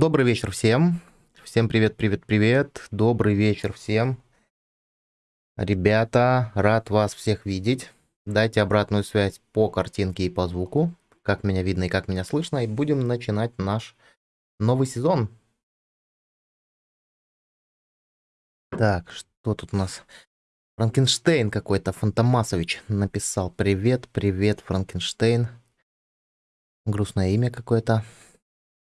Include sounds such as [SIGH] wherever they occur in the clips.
Добрый вечер всем. Всем привет, привет, привет. Добрый вечер всем. Ребята, рад вас всех видеть. Дайте обратную связь по картинке и по звуку, как меня видно и как меня слышно. И будем начинать наш новый сезон. Так, что тут у нас? Франкенштейн какой-то, Фантомасович написал. Привет, привет, Франкенштейн. Грустное имя какое-то.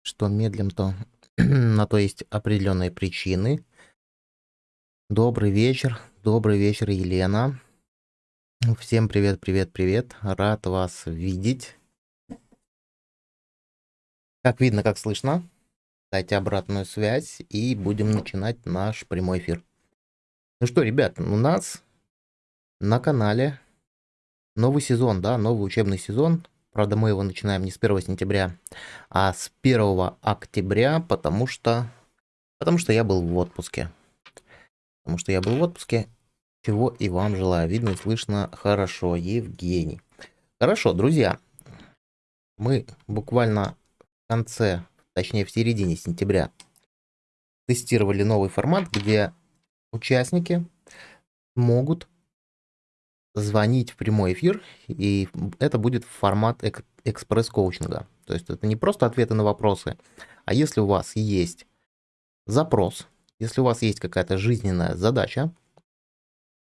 Что медлим, то [CLEARS THROAT] на то есть определенные причины. Добрый вечер, добрый вечер, Елена. Всем привет, привет, привет. Рад вас видеть. Как видно, как слышно. Дайте обратную связь и будем начинать наш прямой эфир. Ну что, ребят, у нас на канале новый сезон, да, новый учебный сезон. Правда, мы его начинаем не с 1 сентября, а с 1 октября, потому что, потому что я был в отпуске. Потому что я был в отпуске, чего и вам желаю. Видно и слышно хорошо, Евгений. Хорошо, друзья, мы буквально в конце, точнее в середине сентября тестировали новый формат, где участники могут звонить в прямой эфир, и это будет формат эк экспресс-коучинга. То есть это не просто ответы на вопросы, а если у вас есть запрос, если у вас есть какая-то жизненная задача,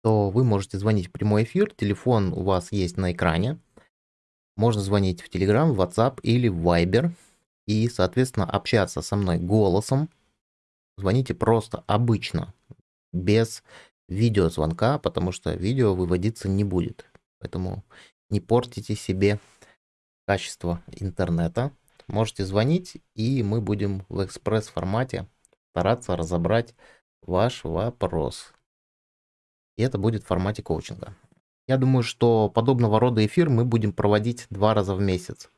то вы можете звонить в прямой эфир, телефон у вас есть на экране, можно звонить в Telegram, WhatsApp или в Viber и, соответственно, общаться со мной голосом. Звоните просто обычно, без видеозвонка, потому что видео выводиться не будет. Поэтому не портите себе качество интернета. Можете звонить, и мы будем в экспресс-формате стараться разобрать ваш вопрос. И это будет в формате коучинга. Я думаю, что подобного рода эфир мы будем проводить два раза в месяц.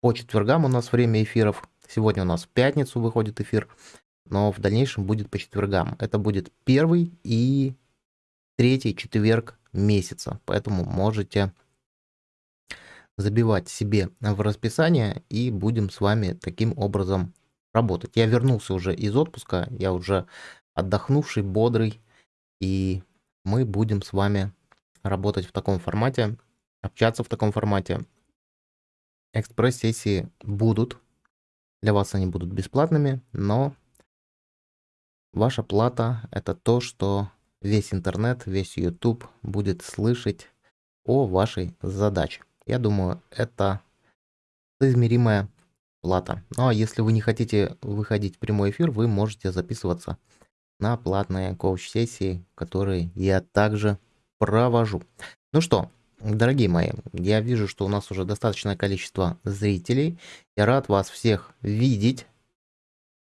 По четвергам у нас время эфиров. Сегодня у нас в пятницу выходит эфир, но в дальнейшем будет по четвергам. Это будет первый и третий четверг месяца. Поэтому можете забивать себе в расписание и будем с вами таким образом работать. Я вернулся уже из отпуска, я уже отдохнувший, бодрый, и мы будем с вами работать в таком формате, общаться в таком формате. Экспресс-сессии будут, для вас они будут бесплатными, но ваша плата это то, что весь интернет, весь YouTube будет слышать о вашей задаче. Я думаю, это измеримая плата. Ну а если вы не хотите выходить в прямой эфир, вы можете записываться на платные коуч-сессии, которые я также провожу. Ну что, дорогие мои, я вижу, что у нас уже достаточное количество зрителей. Я рад вас всех видеть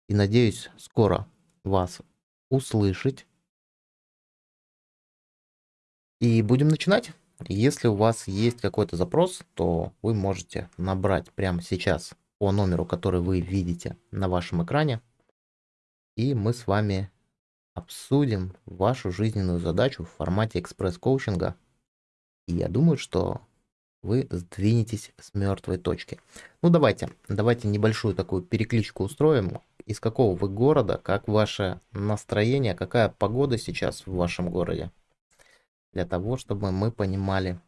и надеюсь скоро вас услышать. И будем начинать. Если у вас есть какой-то запрос, то вы можете набрать прямо сейчас по номеру, который вы видите на вашем экране. И мы с вами обсудим вашу жизненную задачу в формате экспресс-коучинга. И я думаю, что вы сдвинетесь с мертвой точки. Ну давайте, давайте небольшую такую перекличку устроим. Из какого вы города, как ваше настроение, какая погода сейчас в вашем городе? Для того, чтобы мы понимали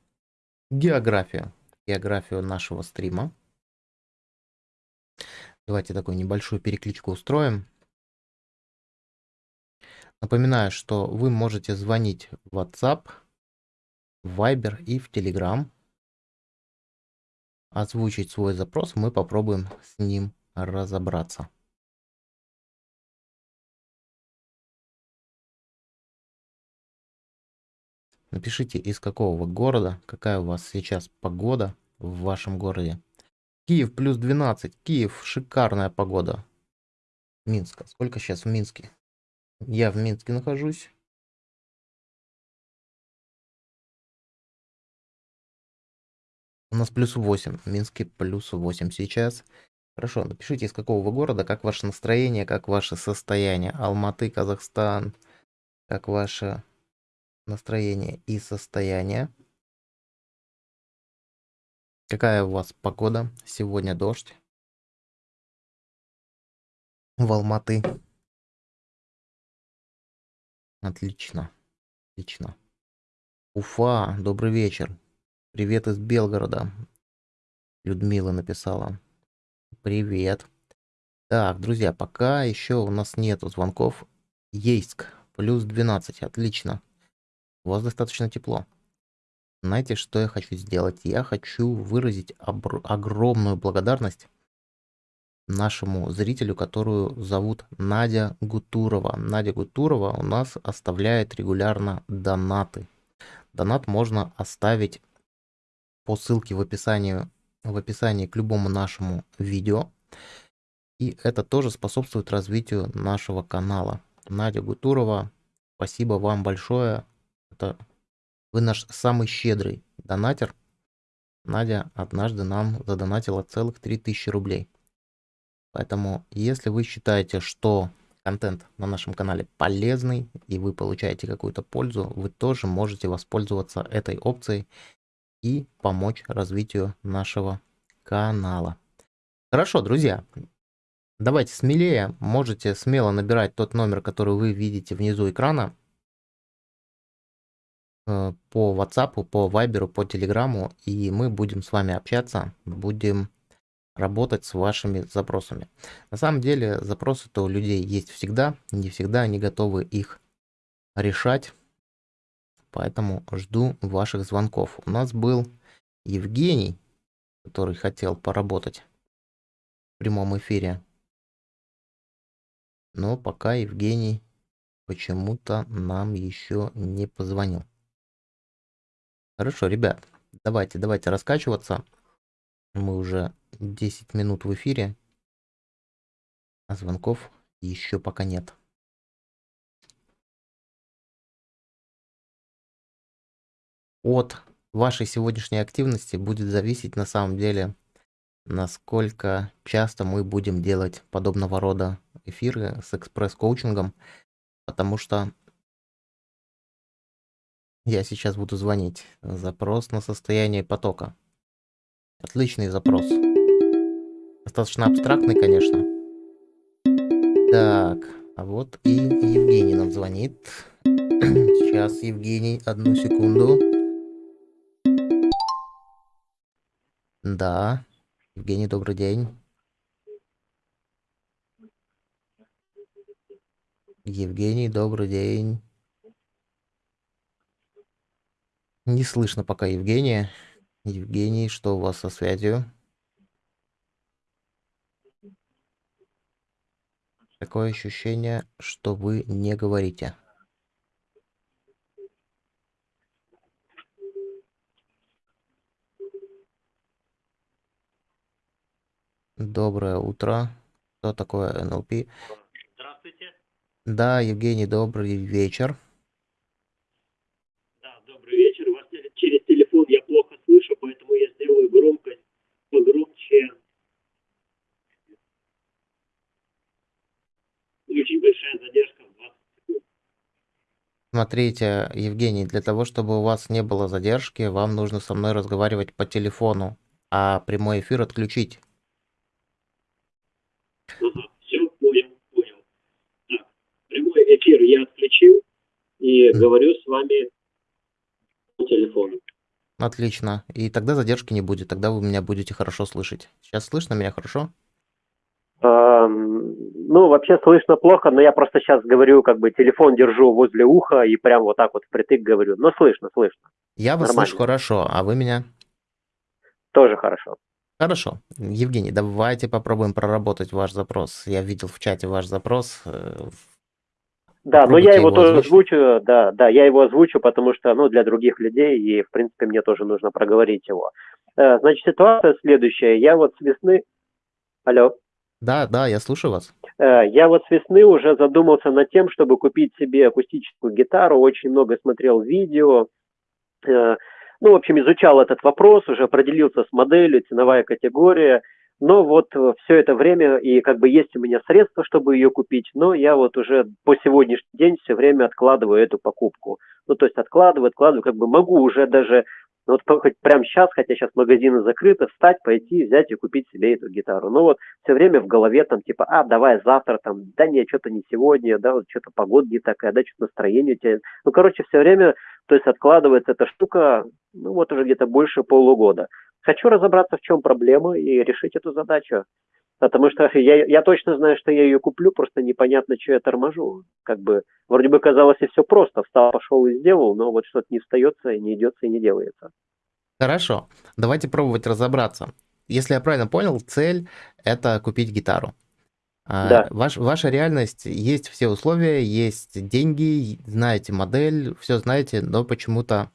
географию, географию нашего стрима. Давайте такую небольшую перекличку устроим. Напоминаю, что вы можете звонить в WhatsApp, в Viber и в Telegram. Озвучить свой запрос, мы попробуем с ним разобраться. Напишите, из какого вы города, какая у вас сейчас погода в вашем городе. Киев плюс 12. Киев шикарная погода. Минска. Сколько сейчас в Минске? Я в Минске нахожусь. У нас плюс 8. В Минске плюс 8 сейчас. Хорошо, напишите, из какого вы города, как ваше настроение, как ваше состояние. Алматы, Казахстан, как ваше настроение и состояние. Какая у вас погода? Сегодня дождь. в Алматы. Отлично. Отлично. Уфа, добрый вечер. Привет из Белгорода. Людмила написала. Привет. Так, друзья, пока еще у нас нету звонков. Ейск, плюс 12, отлично. У вас достаточно тепло. Знаете, что я хочу сделать? Я хочу выразить огромную благодарность нашему зрителю, которую зовут Надя Гутурова. Надя Гутурова у нас оставляет регулярно донаты. Донат можно оставить по ссылке в описании, в описании к любому нашему видео. И это тоже способствует развитию нашего канала. Надя Гутурова, спасибо вам большое. Это вы наш самый щедрый донатер. Надя однажды нам задонатила целых 3000 рублей. Поэтому, если вы считаете, что контент на нашем канале полезный и вы получаете какую-то пользу, вы тоже можете воспользоваться этой опцией и помочь развитию нашего канала. Хорошо, друзья, давайте смелее, можете смело набирать тот номер, который вы видите внизу экрана, по WhatsApp, по Viber, по Telegram, и мы будем с вами общаться, будем работать с вашими запросами. На самом деле запросы-то у людей есть всегда, не всегда они готовы их решать, поэтому жду ваших звонков. У нас был Евгений, который хотел поработать в прямом эфире, но пока Евгений почему-то нам еще не позвонил. Хорошо, ребят, давайте, давайте раскачиваться. Мы уже 10 минут в эфире, а звонков еще пока нет. От вашей сегодняшней активности будет зависеть на самом деле, насколько часто мы будем делать подобного рода эфиры с экспресс-коучингом, потому что я сейчас буду звонить. Запрос на состояние потока. Отличный запрос. Достаточно абстрактный, конечно. Так, а вот и Евгений нам звонит. [CLEARS THROAT] Сейчас, Евгений, одну секунду. Да, Евгений, добрый день. Евгений, добрый день. Не слышно пока Евгения. Евгений, что у вас со связью? Такое ощущение, что вы не говорите. Доброе утро. Что такое НЛП? Здравствуйте. Да, Евгений, добрый вечер. Да, добрый вечер. Вас через телефон я плохо слышу, поэтому я сделаю громкость погромче очень большая задержка в 20 секунд. Смотрите, Евгений, для того, чтобы у вас не было задержки, вам нужно со мной разговаривать по телефону, а прямой эфир отключить. Ага, все, понял, понял. Так, прямой эфир я отключил и mm. говорю с вами по телефону. Отлично. И тогда задержки не будет, тогда вы меня будете хорошо слышать. Сейчас слышно меня хорошо? Ну, вообще слышно плохо, но я просто сейчас говорю, как бы телефон держу возле уха и прям вот так вот впритык говорю. Но слышно, слышно. Я вас Нормально. слышу хорошо, а вы меня? Тоже хорошо. Хорошо. Евгений, давайте попробуем проработать ваш запрос. Я видел в чате ваш запрос. Да, но я его, его тоже озвучу, да, да, я его озвучу, потому что, ну, для других людей, и, в принципе, мне тоже нужно проговорить его. Э, значит, ситуация следующая. Я вот с весны... Алло. Да, да, я слушаю вас. Э, я вот с весны уже задумался над тем, чтобы купить себе акустическую гитару, очень много смотрел видео, э, ну, в общем, изучал этот вопрос, уже определился с моделью, ценовая категория, но вот все это время, и как бы есть у меня средства, чтобы ее купить, но я вот уже по сегодняшний день все время откладываю эту покупку. Ну, то есть откладываю, откладываю, как бы могу уже даже Ну вот хоть прямо сейчас, хотя сейчас магазины закрыты, встать, пойти, взять и купить себе эту гитару. Ну вот все время в голове там типа, а, давай завтра там, да нет, что-то не сегодня, да, вот что-то погода не такая, да, что-то настроение у тебя. Ну, короче, все время, то есть откладывается эта штука, ну вот уже где-то больше полугода. Хочу разобраться, в чем проблема и решить эту задачу. Потому что я, я точно знаю, что я ее куплю, просто непонятно, что я торможу. Как бы, вроде бы казалось, и все просто. Встал, пошел и сделал, но вот что-то не встается, и не идется, и не делается. Хорошо, давайте пробовать разобраться. Если я правильно понял, цель – это купить гитару. А, да. Ваш, ваша реальность, есть все условия, есть деньги, знаете модель, все знаете, но почему-то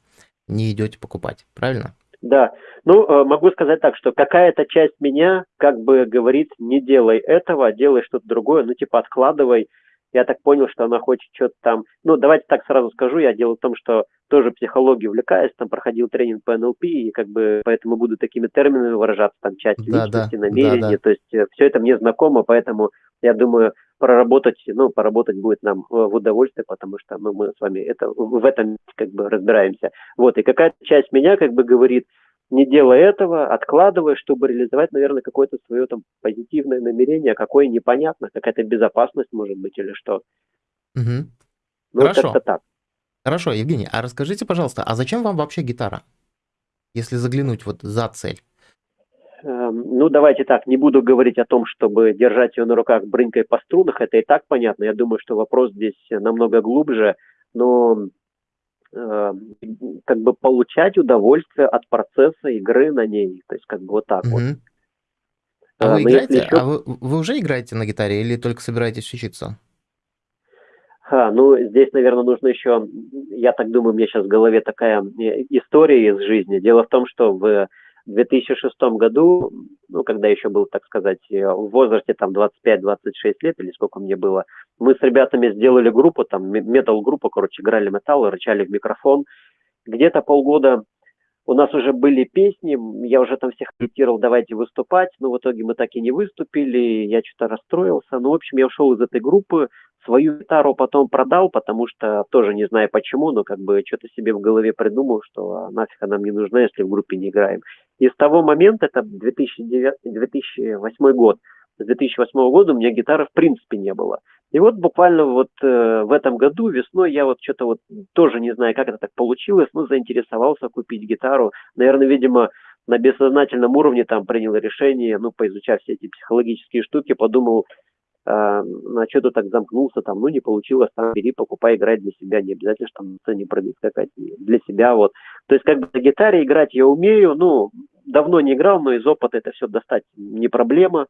не идете покупать, правильно? Да, ну, э, могу сказать так, что какая-то часть меня как бы говорит, не делай этого, делай что-то другое, ну, типа откладывай. Я так понял, что она хочет что-то там... Ну, давайте так сразу скажу, я дело в том, что тоже психологией увлекаюсь, там проходил тренинг по НЛП, и как бы поэтому буду такими терминами выражаться, там, часть да, личности, да, намерения, да, да. то есть э, все это мне знакомо, поэтому я думаю, проработать, ну, поработать будет нам в удовольствие, потому что ну, мы с вами это, в этом как бы разбираемся. Вот, и какая-то часть меня как бы говорит, не делая этого, откладывая, чтобы реализовать, наверное, какое-то свое там позитивное намерение, какое непонятно, какая-то безопасность может быть или что. Угу. Ну, Хорошо. как-то так. Хорошо, Евгений, а расскажите, пожалуйста, а зачем вам вообще гитара? Если заглянуть вот за цель. Эм, ну, давайте так, не буду говорить о том, чтобы держать ее на руках брынкой по струнах, это и так понятно. Я думаю, что вопрос здесь намного глубже, но э, как бы получать удовольствие от процесса игры на ней. То есть как бы вот так угу. вот. А вы, играете, еще... а вы, вы уже играете на гитаре или только собираетесь учиться? А, ну, здесь, наверное, нужно еще, я так думаю, у меня сейчас в голове такая э, история из жизни. Дело в том, что в 2006 году, ну, когда еще был, так сказать, э, в возрасте там 25-26 лет или сколько мне было, мы с ребятами сделали группу, там, метал-группу, короче, играли металл, рычали в микрофон. Где-то полгода у нас уже были песни, я уже там всех агитировал, давайте выступать, но в итоге мы так и не выступили, я что-то расстроился. Ну, в общем, я ушел из этой группы, свою гитару потом продал, потому что тоже не знаю почему, но как бы что-то себе в голове придумал, что а, нафиг она мне нужна, если в группе не играем. И с того момента, это 2009, 2008 год, с 2008 года у меня гитары в принципе не было. И вот буквально вот э, в этом году весной я вот что-то вот тоже не знаю, как это так получилось, но заинтересовался купить гитару. Наверное, видимо, на бессознательном уровне там принял решение, ну, поизучав все эти психологические штуки, подумал, э, на что ты так замкнулся, там, ну, не получилось, там, бери, покупай, играй для себя, не обязательно, что там на сцене прыгать скакать, для себя, вот. То есть, как бы на гитаре играть я умею, ну, давно не играл, но из опыта это все достать не проблема,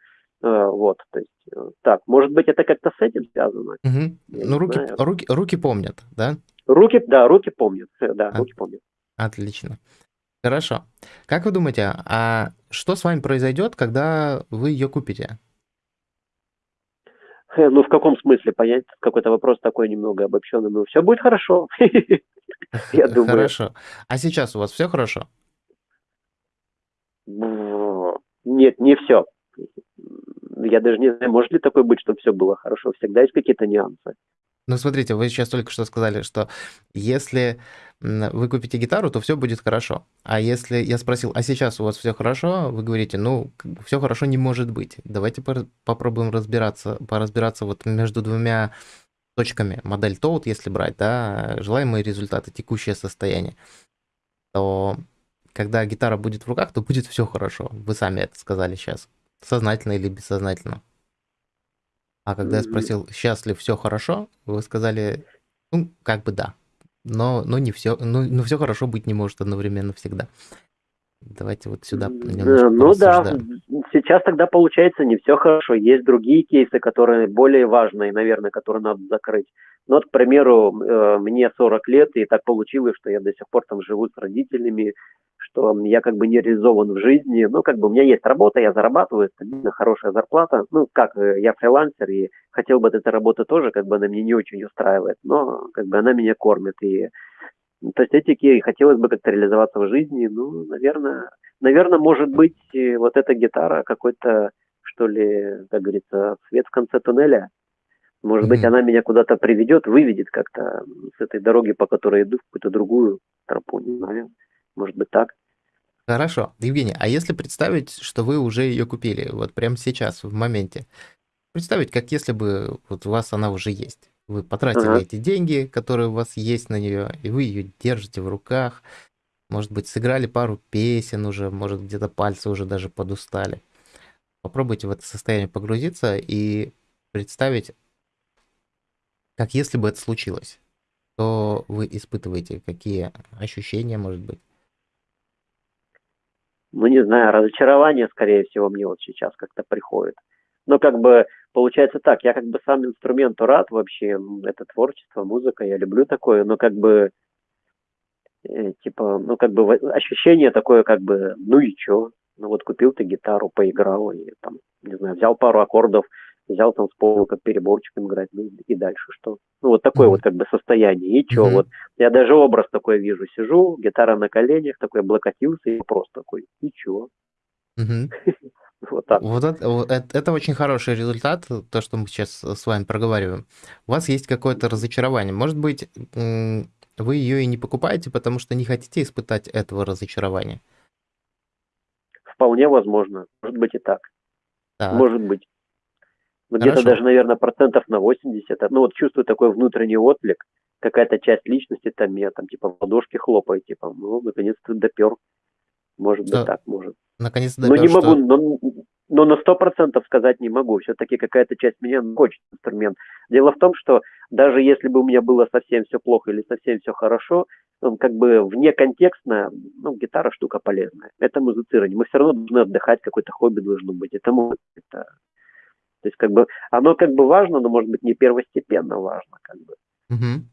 вот, то есть, э, так, может быть, это как-то с этим связано? Угу. Ну, руки, руки, руки помнят, да? Руки, да, руки помнят, э, да, а, руки помнят. Отлично. Хорошо. Как вы думаете, а что с вами произойдет, когда вы ее купите? Ну, в каком смысле понять? Какой-то вопрос такой немного обобщенный. Ну, все будет хорошо. [LAUGHS] Я думаю. Хорошо. А сейчас у вас все хорошо? Нет, не все я даже не знаю, может ли такое быть, чтобы все было хорошо. Всегда есть какие-то нюансы. Ну, смотрите, вы сейчас только что сказали, что если вы купите гитару, то все будет хорошо. А если я спросил, а сейчас у вас все хорошо, вы говорите, ну, все хорошо не может быть. Давайте попробуем разбираться, поразбираться вот между двумя точками. Модель TOAD, если брать, да, желаемые результаты, текущее состояние, то когда гитара будет в руках, то будет все хорошо. Вы сами это сказали сейчас. Сознательно или бессознательно. А когда я спросил, счастлив, все хорошо, вы сказали, ну, как бы да. Но, но не все, ну, но все хорошо быть не может одновременно всегда. Давайте вот сюда немножко Ну да, сейчас тогда получается не все хорошо. Есть другие кейсы, которые более важные, наверное, которые надо закрыть. Ну вот, к примеру, э, мне 40 лет, и так получилось, что я до сих пор там живу с родителями, что я как бы не реализован в жизни. Ну, как бы у меня есть работа, я зарабатываю, стабильно хорошая зарплата. Ну, как э, я фрилансер, и хотел бы от этой работы тоже, как бы она меня не очень устраивает, но как бы она меня кормит. И то есть эти хотелось бы как-то реализоваться в жизни. Ну, наверное, наверное, может быть, вот эта гитара какой-то, что ли, как говорится, свет в конце туннеля. Может mm-hmm. быть, она меня куда-то приведет, выведет как-то с этой дороги, по которой иду, в какую-то другую тропу, не знаю. Может быть так. Хорошо. Евгений, а если представить, что вы уже ее купили, вот прямо сейчас, в моменте, представить, как если бы вот у вас она уже есть. Вы потратили Ага. эти деньги, которые у вас есть на нее, и вы ее держите в руках. Может быть, сыграли пару песен уже, может, где-то пальцы уже даже подустали. Попробуйте в это состояние погрузиться и представить, как если бы это случилось. Что вы испытываете, какие ощущения, может быть. Ну, не знаю, разочарование, скорее всего, мне вот сейчас как-то приходит. Но как бы получается так, я как бы сам инструменту рад вообще, это творчество, музыка, я люблю такое, но как бы э, типа, ну как бы ощущение такое, как бы, ну и чё? Ну вот купил ты гитару, поиграл, и там, не знаю, взял пару аккордов, взял там с пола как переборчиком играть, ну и дальше что? Ну вот такое Мгм. вот как бы состояние, и чё? Мгм. Вот я даже образ такой вижу, сижу, гитара на коленях, такой облокотился и просто такой, и чё? [LAUGHS] Вот так. Вот это, это очень хороший результат, то, что мы сейчас с вами проговариваем. У вас есть какое-то разочарование. Может быть, вы ее и не покупаете, потому что не хотите испытать этого разочарования. Вполне возможно. Может быть и так. Так, Может быть. Но где-то даже, наверное, процентов на 80. Ну вот чувствую такой внутренний отклик. Какая-то часть личности там меня там типа в ладошки хлопает, типа, ну, наконец-то допер. Может быть Что так, может. наконец Но не допер, могу, что... но, но на сто процентов сказать не могу. Все-таки какая-то часть меня хочет инструмент. Дело в том, что даже если бы у меня было совсем все плохо или совсем все хорошо, ну, как бы вне контекстно, ну, гитара штука полезная. Это музицирование. Мы все равно должны отдыхать, какое-то хобби должно быть. Это может это, то есть как бы оно как бы важно, но может быть не первостепенно важно, как бы. Мгм.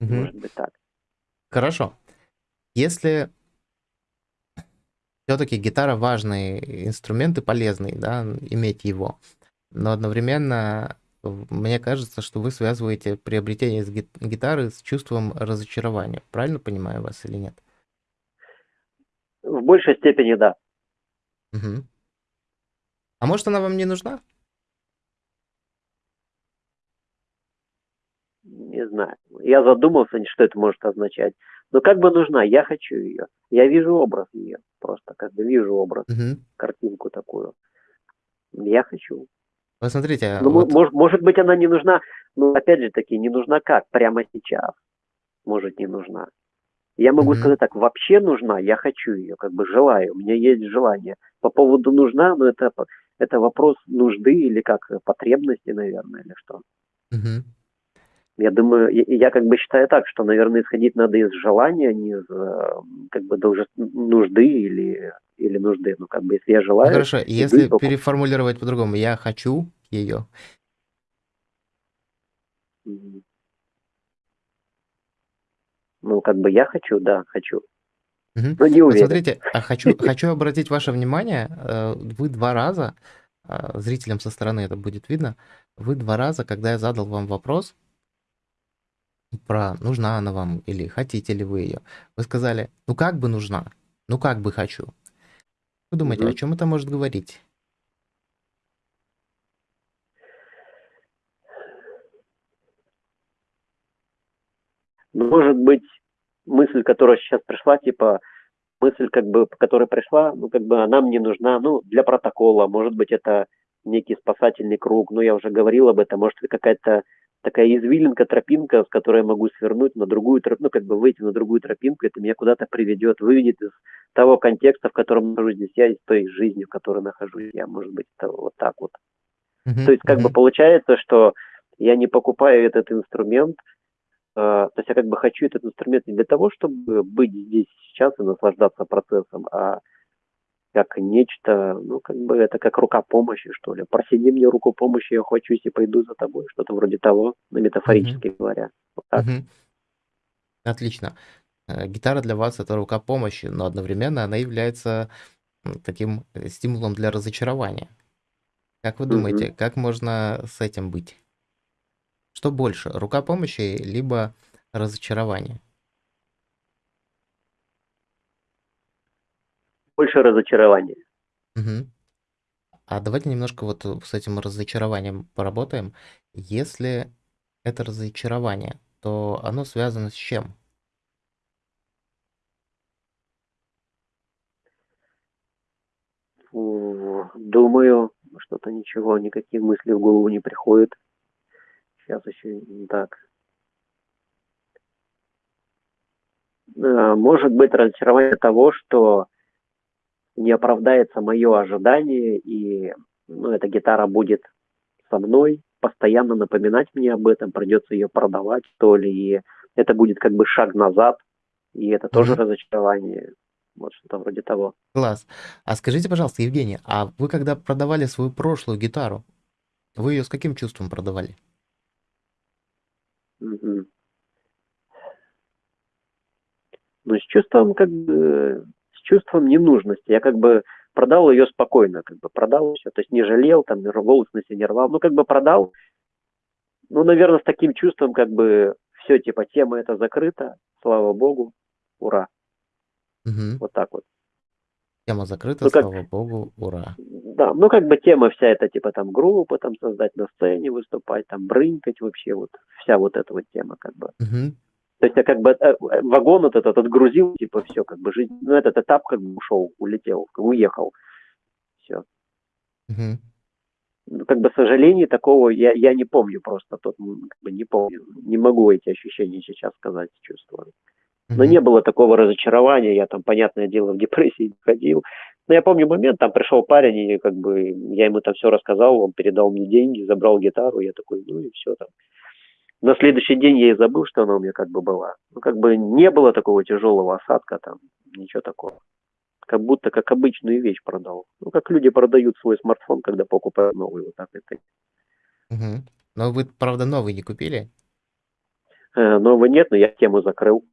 Мгм. Может быть так. Хорошо. Если все-таки гитара важный инструмент и полезный, да, иметь его, но одновременно мне кажется, что вы связываете приобретение с гит- гитары с чувством разочарования. Правильно понимаю вас или нет? В большей степени да. Мгм. А может, она вам не нужна? Не знаю. Я задумался, что это может означать. Но как бы нужна, я хочу ее. Я вижу образ ее. Просто как бы вижу образ, Мгм. картинку такую. Я хочу. Вот смотрите, Ну, вот может, может быть, она не нужна, но опять же таки, не нужна как? Прямо сейчас. Может, не нужна. Я могу Мгм. сказать так, вообще нужна, я хочу ее, как бы желаю, у меня есть желание. По поводу нужна, но это, по- это вопрос нужды или как потребности, наверное, или что. Мгм. Я думаю, я, я как бы считаю так, что, наверное, исходить надо из желания, а не из э, как бы должен- нужды или, или нужды. Ну, как бы, если я Ну желаю, хорошо, если покупаю. переформулировать по-другому, я хочу ее. Ну, как бы я хочу, да, хочу. Мгм. Но не Вот уверен. смотрите, а хочу, [LAUGHS] хочу обратить ваше внимание, э, вы два раза, а, зрителям со стороны это будет видно, вы два раза, когда я задал вам вопрос про нужна она вам или хотите ли вы ее, вы сказали, ну как бы нужна, ну как бы хочу. Вы думаете, о Мгм. чем это может говорить? Может быть, мысль, которая сейчас пришла, типа, мысль, как бы, которая пришла, ну, как бы она мне нужна, ну, для протокола, может быть, это некий спасательный круг, ну, я уже говорил об этом, может, это какая-то такая извилинка, тропинка, с которой я могу свернуть на другую тропинку, ну, как бы выйти на другую тропинку, это меня куда-то приведет, выведет из того контекста, в котором нахожусь здесь. Я, из той жизни, в которой нахожусь. Я, может быть, это вот так вот. Мгм, То есть, как бы мгм, получается, что я не покупаю этот инструмент, э, то есть я как бы хочу этот инструмент не для того, чтобы быть здесь сейчас и наслаждаться процессом, а как нечто, ну, как бы это как рука помощи, что ли. Просиди мне руку помощи, я хочусь и пойду за тобой, что-то вроде того, ну, метафорически говоря. Вот так. мгм. Отлично. Э, Гитара для вас это рука помощи, но одновременно она является таким э, стимулом для разочарования. Как вы думаете, как можно с этим быть? Что больше, рука помощи либо разочарование? больше разочарования. Мгм. А давайте немножко вот э, с этим разочарованием поработаем. Если это разочарование, то оно связано с чем? Думаю, что-то ничего, никаких мыслей в голову не приходит. Сейчас еще так. Э, может быть разочарование того, что не оправдается мое ожидание, и ну, эта гитара будет со мной, постоянно напоминать мне об этом, придется ее продавать, то ли, и это будет как бы шаг назад, и это тоже mm-hmm. разочарование. Вот что-то вроде того. Класс. А скажите, пожалуйста, Евгений, а вы когда продавали свою прошлую гитару, вы ее с каким чувством продавали? Угу. Ну, с чувством, как бы, чувством ненужности. Я как бы продал ее спокойно, как бы продал все, то есть не жалел, там, волосы на себе не рвал, ну, как бы продал, ну, наверное, с таким чувством, как бы, все, типа, тема эта закрыта, слава богу, ура. Угу. Вот так вот. Тема закрыта, ну, как, слава богу, ура. Да, ну как бы тема вся эта, типа там группы там создать на сцене, выступать, там брынкать вообще, вот вся вот эта вот тема как бы. Угу. То есть я как бы э, вагон вот этот отгрузил, типа все, как бы жизнь, ну этот этап как бы ушел, улетел, уехал. Все. Угу. Ну, как бы сожалений такого я, я не помню просто, тот как бы не помню, не могу эти ощущения сейчас сказать, чувствую. Но не было такого разочарования, я там, понятное дело, в депрессии ходил. Но я помню момент, там пришел парень, и как бы я ему там все рассказал, он передал мне деньги, забрал гитару, я такой, ну и все там. На следующий день я и забыл, что она у меня как бы была. Ну, как бы не было такого тяжелого осадка там, ничего такого. Как будто как обычную вещь продал. Ну, как люди продают свой смартфон, когда покупают новый, вот так это. Угу. Но вы, правда, новый не купили? Э, новый нет, но я тему закрыл.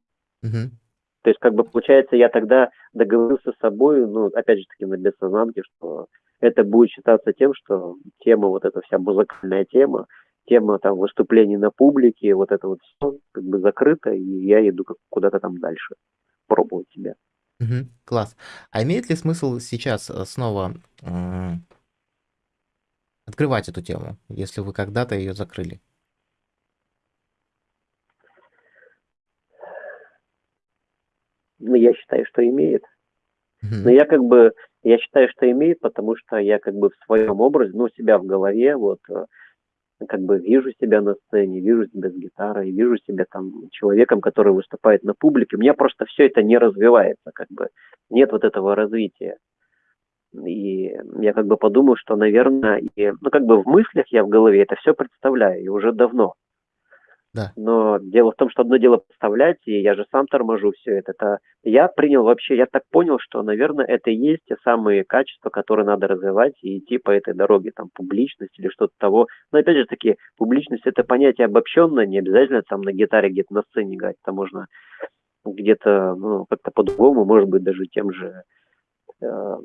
Мгм. То есть, как бы, получается, я тогда договорился с собой, ну, опять же таки, на бессознанке, что это будет считаться тем, что тема, вот эта вся музыкальная тема, тема там выступлений на публике, вот это вот все как бы закрыто, и я иду куда-то там дальше пробовать себя. Мгм. Класс. А имеет ли смысл сейчас э, снова м, открывать эту тему, если вы когда-то ее закрыли? ну, я считаю, что имеет. Мгм. Но я как бы, я считаю, что имеет, потому что я как бы в своем образе, ну, себя в голове, вот, э, как бы вижу себя на сцене, вижу себя с гитарой, вижу себя там человеком, который выступает на публике. У меня просто все это не развивается, как бы нет вот этого развития. И я как бы подумал, что, наверное, и, ну, как бы в мыслях я в голове это все представляю, и уже давно. Да. Но дело в том, что одно дело представлять, и я же сам торможу все это. это. Я принял вообще, я так понял, что, наверное, это и есть те самые качества, которые надо развивать и идти по этой дороге, там, публичность или что-то того. Но опять же таки, публичность это понятие обобщенное, не обязательно там на гитаре где-то на сцене играть, это можно где-то, ну, как-то по-другому, может быть, даже тем же э,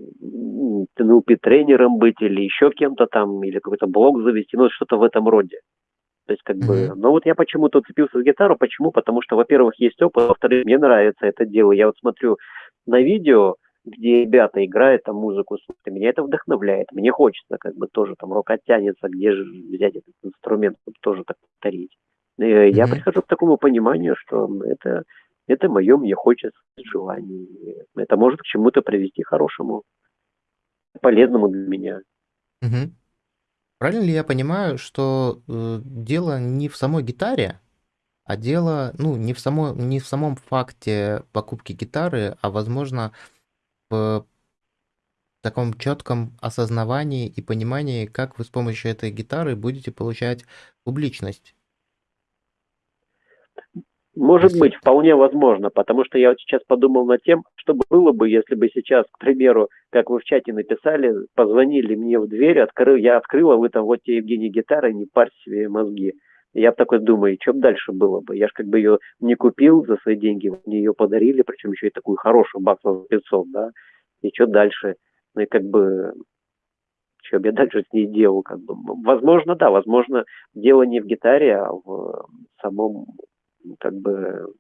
НЛП тренером быть или еще кем-то там, или какой-то блог завести, ну, что-то в этом роде. То есть, как mm-hmm. бы, но вот я почему-то уцепился за гитару. Почему? Потому что, во-первых, есть опыт, во-вторых, мне нравится это дело. Я вот смотрю на видео, где ребята играют там музыку, меня это вдохновляет. Мне хочется, как бы, тоже там рука тянется, где же взять этот инструмент, чтобы тоже так повторить. Mm-hmm. Я прихожу к такому пониманию, что это, это мое, мне хочется желание. Это может к чему-то привести хорошему, полезному для меня. Угу. Правильно ли я понимаю, что э, дело не в самой гитаре, а дело, ну, не в, само, не в самом факте покупки гитары, а, возможно, в таком четком осознавании и понимании, как вы с помощью этой гитары будете получать публичность? Может быть, вполне возможно, потому что я вот сейчас подумал над тем, что было бы, если бы сейчас, к примеру, как вы в чате написали, позвонили мне в дверь, открыл, я открыла, вы там, вот тебе, Евгений, гитара, не парь себе мозги. Я такой думаю, что бы дальше было бы? Я же как бы ее не купил за свои деньги, мне ее подарили, причем еще и такую хорошую, баксов за 500, да, и что дальше? Ну и как бы, что бы я дальше с ней делал, как бы, возможно, да, возможно, дело не в гитаре, а в самом как бы,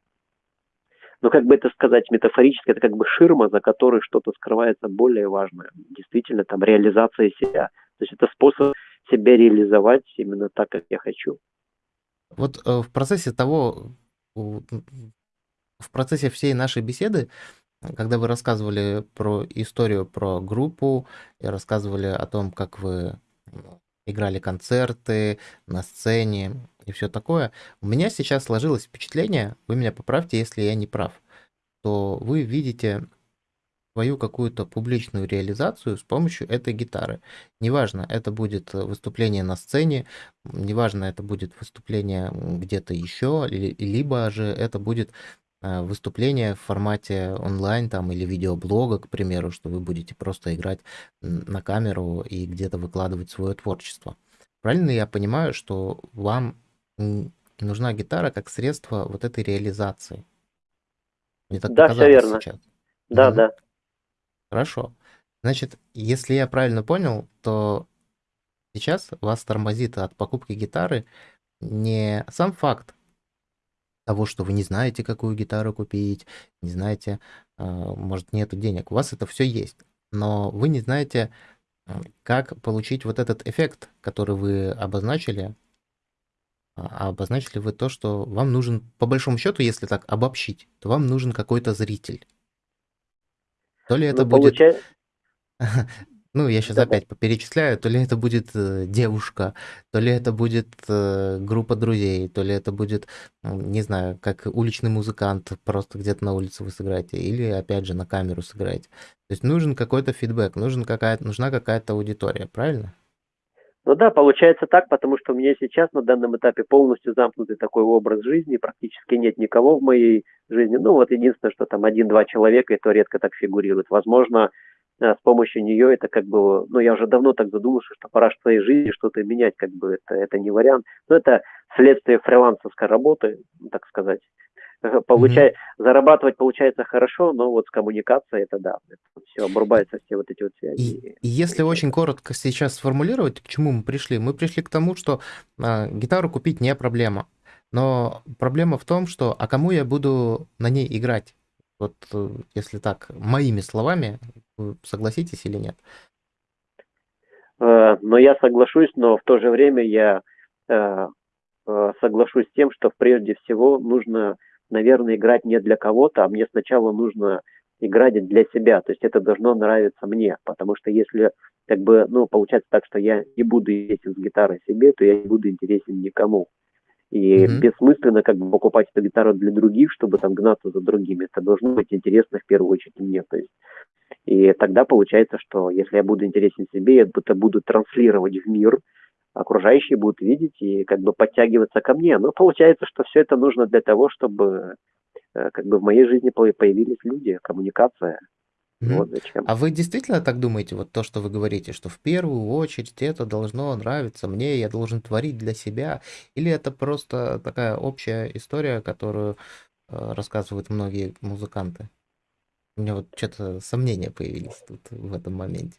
ну как бы это сказать метафорически, это как бы ширма, за которой что-то скрывается более важное. Действительно, там реализация себя. То есть это способ себя реализовать именно так, как я хочу. Вот э, в процессе того, в процессе всей нашей беседы когда вы рассказывали про историю про группу и рассказывали о том, как вы играли концерты на сцене и все такое, у меня сейчас сложилось впечатление, вы меня поправьте, если я не прав, то вы видите свою какую-то публичную реализацию с помощью этой гитары. Неважно, это будет выступление на сцене, неважно, это будет выступление где-то еще, либо же это будет э, выступление в формате онлайн там или видеоблога, к примеру, что вы будете просто играть на камеру и где-то выкладывать свое творчество. Правильно я понимаю, что вам нужна гитара как средство вот этой реализации? Мне так да, все верно. сейчас. Да, угу. да. Хорошо. Значит, если я правильно понял, то сейчас вас тормозит от покупки гитары не сам факт того, что вы не знаете, какую гитару купить, не знаете, а, может, нету денег. У вас это все есть, но вы не знаете, как получить вот этот эффект, который вы обозначили. А обозначили вы то, что вам нужен, по большому счету, если так обобщить, то вам нужен какой-то зритель. То ли это ну, будет... Получай... [LAUGHS] Ну, я сейчас да, опять перечисляю, то ли это будет э, девушка, то ли это будет э, группа друзей, то ли это будет, не знаю, как уличный музыкант, просто где-то на улице вы сыграете, или опять же на камеру сыграете. То есть нужен какой-то фидбэк, нужен какая-то, нужна какая-то аудитория, правильно? Ну да, получается так, потому что у меня сейчас на данном этапе полностью замкнутый такой образ жизни, практически нет никого в моей жизни. Ну вот единственное, что там один-два человека, и то редко так фигурирует. Возможно, э, с помощью нее это как бы, ну я уже давно так задумался, что пора в своей жизни что-то менять, как бы это, это не вариант. Но это следствие фрилансовской работы, так сказать. [LAUGHS] Получай, mm-hmm. зарабатывать получается хорошо, но вот с коммуникацией это да, это все обрубаются все вот эти вот связи. И, если очень коротко сейчас сформулировать, к чему мы пришли, мы пришли к тому, что а, гитару купить не проблема, но проблема в том, что а кому я буду на ней играть? Вот э, если так моими словами, вы согласитесь или нет? Э, но я соглашусь, но в то же время я э, соглашусь с тем, что прежде всего нужно наверное, играть не для кого-то, а мне сначала нужно играть для себя. То есть это должно нравиться мне, потому что если как бы, ну, получается так, что я не буду интересен с гитарой себе, то я не буду интересен никому. И mm-hmm. бессмысленно как бы покупать эту гитару для других, чтобы там гнаться за другими. Это должно быть интересно в первую очередь мне. То есть и тогда получается, что если я буду интересен себе, я это буду транслировать в мир, окружающие будут видеть и как бы подтягиваться ко мне. Но получается, что все это нужно для того, чтобы э, как бы в моей жизни появились люди, коммуникация. Mm-hmm. Вот зачем. А вы действительно так думаете, вот то, что вы говорите, что в первую очередь это должно нравиться мне, я должен творить для себя? Или это просто такая общая история, которую э, рассказывают многие музыканты? У меня вот что-то сомнения появились тут в этом моменте.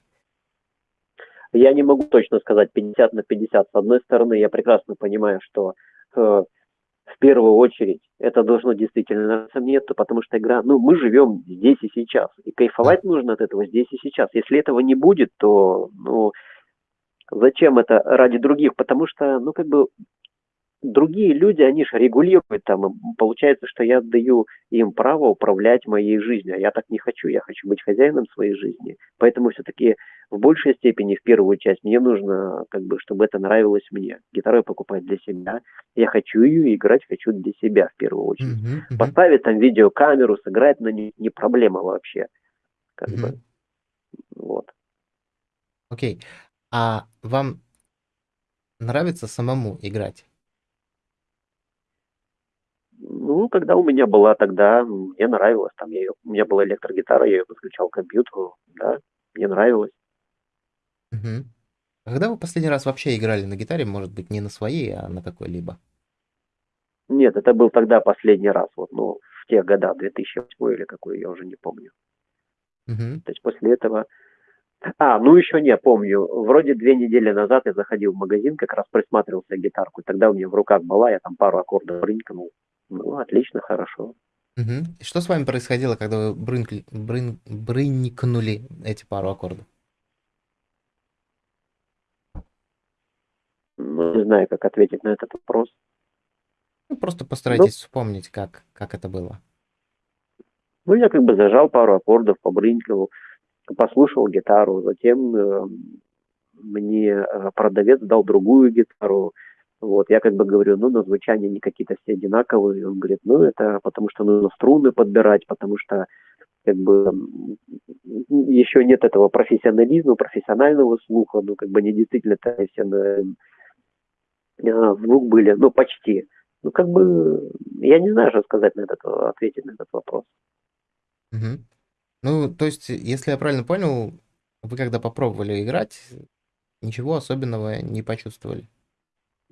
Я не могу точно сказать 50 на 50. С одной стороны, я прекрасно понимаю, что э, в первую очередь это должно действительно нравиться мне, то потому что игра, ну, мы живем здесь и сейчас, и кайфовать нужно от этого здесь и сейчас. Если этого не будет, то, ну, зачем это ради других? Потому что, ну, как бы другие люди, они же регулируют там, получается, что я отдаю им право управлять моей жизнью, а я так не хочу, я хочу быть хозяином своей жизни. Поэтому все-таки в большей степени, в первую часть, мне нужно, как бы, чтобы это нравилось мне. Гитару я покупаю для себя, я хочу ее играть, хочу для себя в первую очередь. Uh-huh, uh-huh. Поставить там видеокамеру, сыграть на ней не проблема вообще. Как uh-huh. бы. Вот. Окей. Okay. А вам нравится самому играть? Ну, когда у меня была тогда, мне нравилось, там, я ее, у меня была электрогитара, я ее подключал к компьютеру, да, мне нравилось. Угу. А когда вы последний раз вообще играли на гитаре, может быть, не на своей, а на какой-либо? Нет, это был тогда последний раз, вот, ну, в те года, 2008 или какой, я уже не помню. Угу. То есть после этого... А, ну еще не помню. Вроде две недели назад я заходил в магазин, как раз присматривался гитарку. Тогда у меня в руках была, я там пару аккордов рынкнул. Ну, отлично, хорошо. Угу. И что с вами происходило, когда вы брынкли, брын, брынкнули эти пару аккордов? Ну, не знаю, как ответить на этот вопрос. Ну, просто постарайтесь ну, вспомнить, как, как это было. Ну, я как бы зажал пару аккордов, побрынькал, послушал гитару, затем э, мне э, продавец дал другую гитару, вот, я как бы говорю, ну, на звучание они какие-то все одинаковые. Он говорит, ну, это потому что нужно струны подбирать, потому что как бы еще нет этого профессионализма, профессионального слуха, ну, как бы не действительно это все на звук были, ну, почти. Ну, как бы, я не знаю, что сказать на этот, ответить на этот вопрос. Угу. Ну, то есть, если я правильно понял, вы когда попробовали играть, ничего особенного не почувствовали?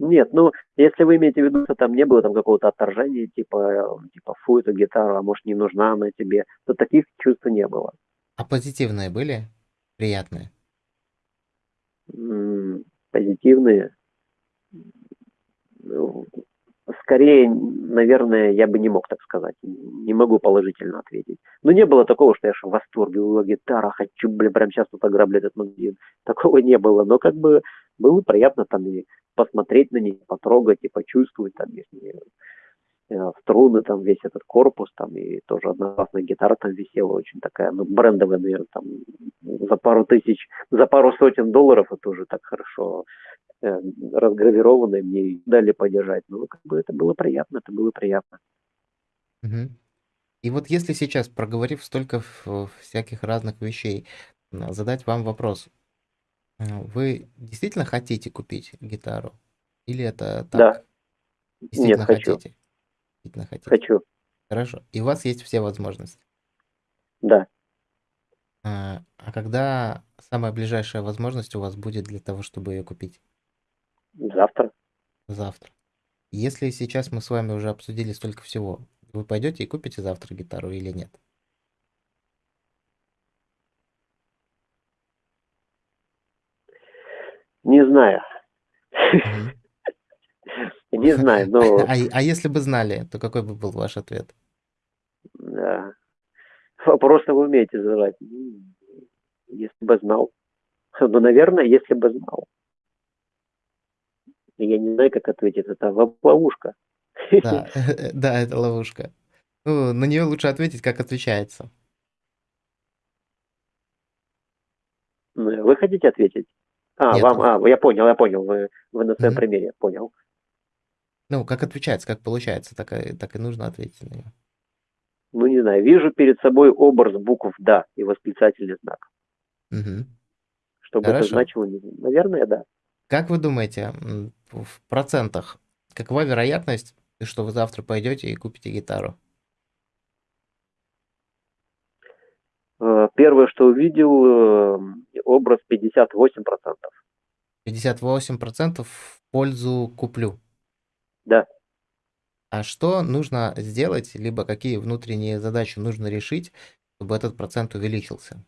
Нет, ну, если вы имеете в виду, что там не было там какого-то отторжения, типа, типа, фу, эту гитару, а может, не нужна она тебе, то таких чувств не было. А позитивные были? Приятные? Позитивные? Ну, скорее, наверное, я бы не мог так сказать. Не могу положительно ответить. Но не было такого, что я в восторге, у гитара, хочу, блин, прямо сейчас тут ограблю этот магазин. Такого не было. Но как бы было приятно там и посмотреть на них, потрогать и почувствовать там если э, струны, там весь этот корпус, там и тоже одна классная гитара там висела, очень такая, ну, брендовая, наверное, там за пару тысяч, за пару сотен долларов это уже так хорошо э, разгравированная, мне дали подержать. Ну, как бы это было приятно, это было приятно. Угу. И вот если сейчас, проговорив столько всяких разных вещей, задать вам вопрос, вы действительно хотите купить гитару? Или это так? Да. Действительно Нет, хочу. хотите? Действительно хотите? Хочу. Хорошо. И у вас есть все возможности. Да. А, а когда самая ближайшая возможность у вас будет для того, чтобы ее купить? Завтра. Завтра. Если сейчас мы с вами уже обсудили столько всего, вы пойдете и купите завтра гитару или нет? Не знаю. Не знаю, но... [LAUGHS] А, а если бы знали, то какой бы был ваш ответ? Да. Просто вы умеете задавать. Если бы знал. Ну, наверное, если бы знал. Я не знаю, как ответить. Это ловушка. Да, [LAUGHS] да, это ловушка. Ну, на нее лучше ответить, как отвечается. Ну, вы хотите ответить? А, Нет. вам, а, я понял, я понял, вы, вы на своем Мгм. примере, понял. Ну, как отвечается, как получается, так и, так и нужно ответить на нее. Ну, не знаю, вижу перед собой образ букв «да» и восклицательный знак. Мгм. Что бы это Хорошо. значило, наверное, да. Как вы думаете, в процентах, какова вероятность, что вы завтра пойдете и купите гитару? Э, Первое, что увидел, э, образ 58%. 58% в пользу куплю. Да. А что нужно сделать, либо какие внутренние задачи нужно решить, чтобы этот процент увеличился?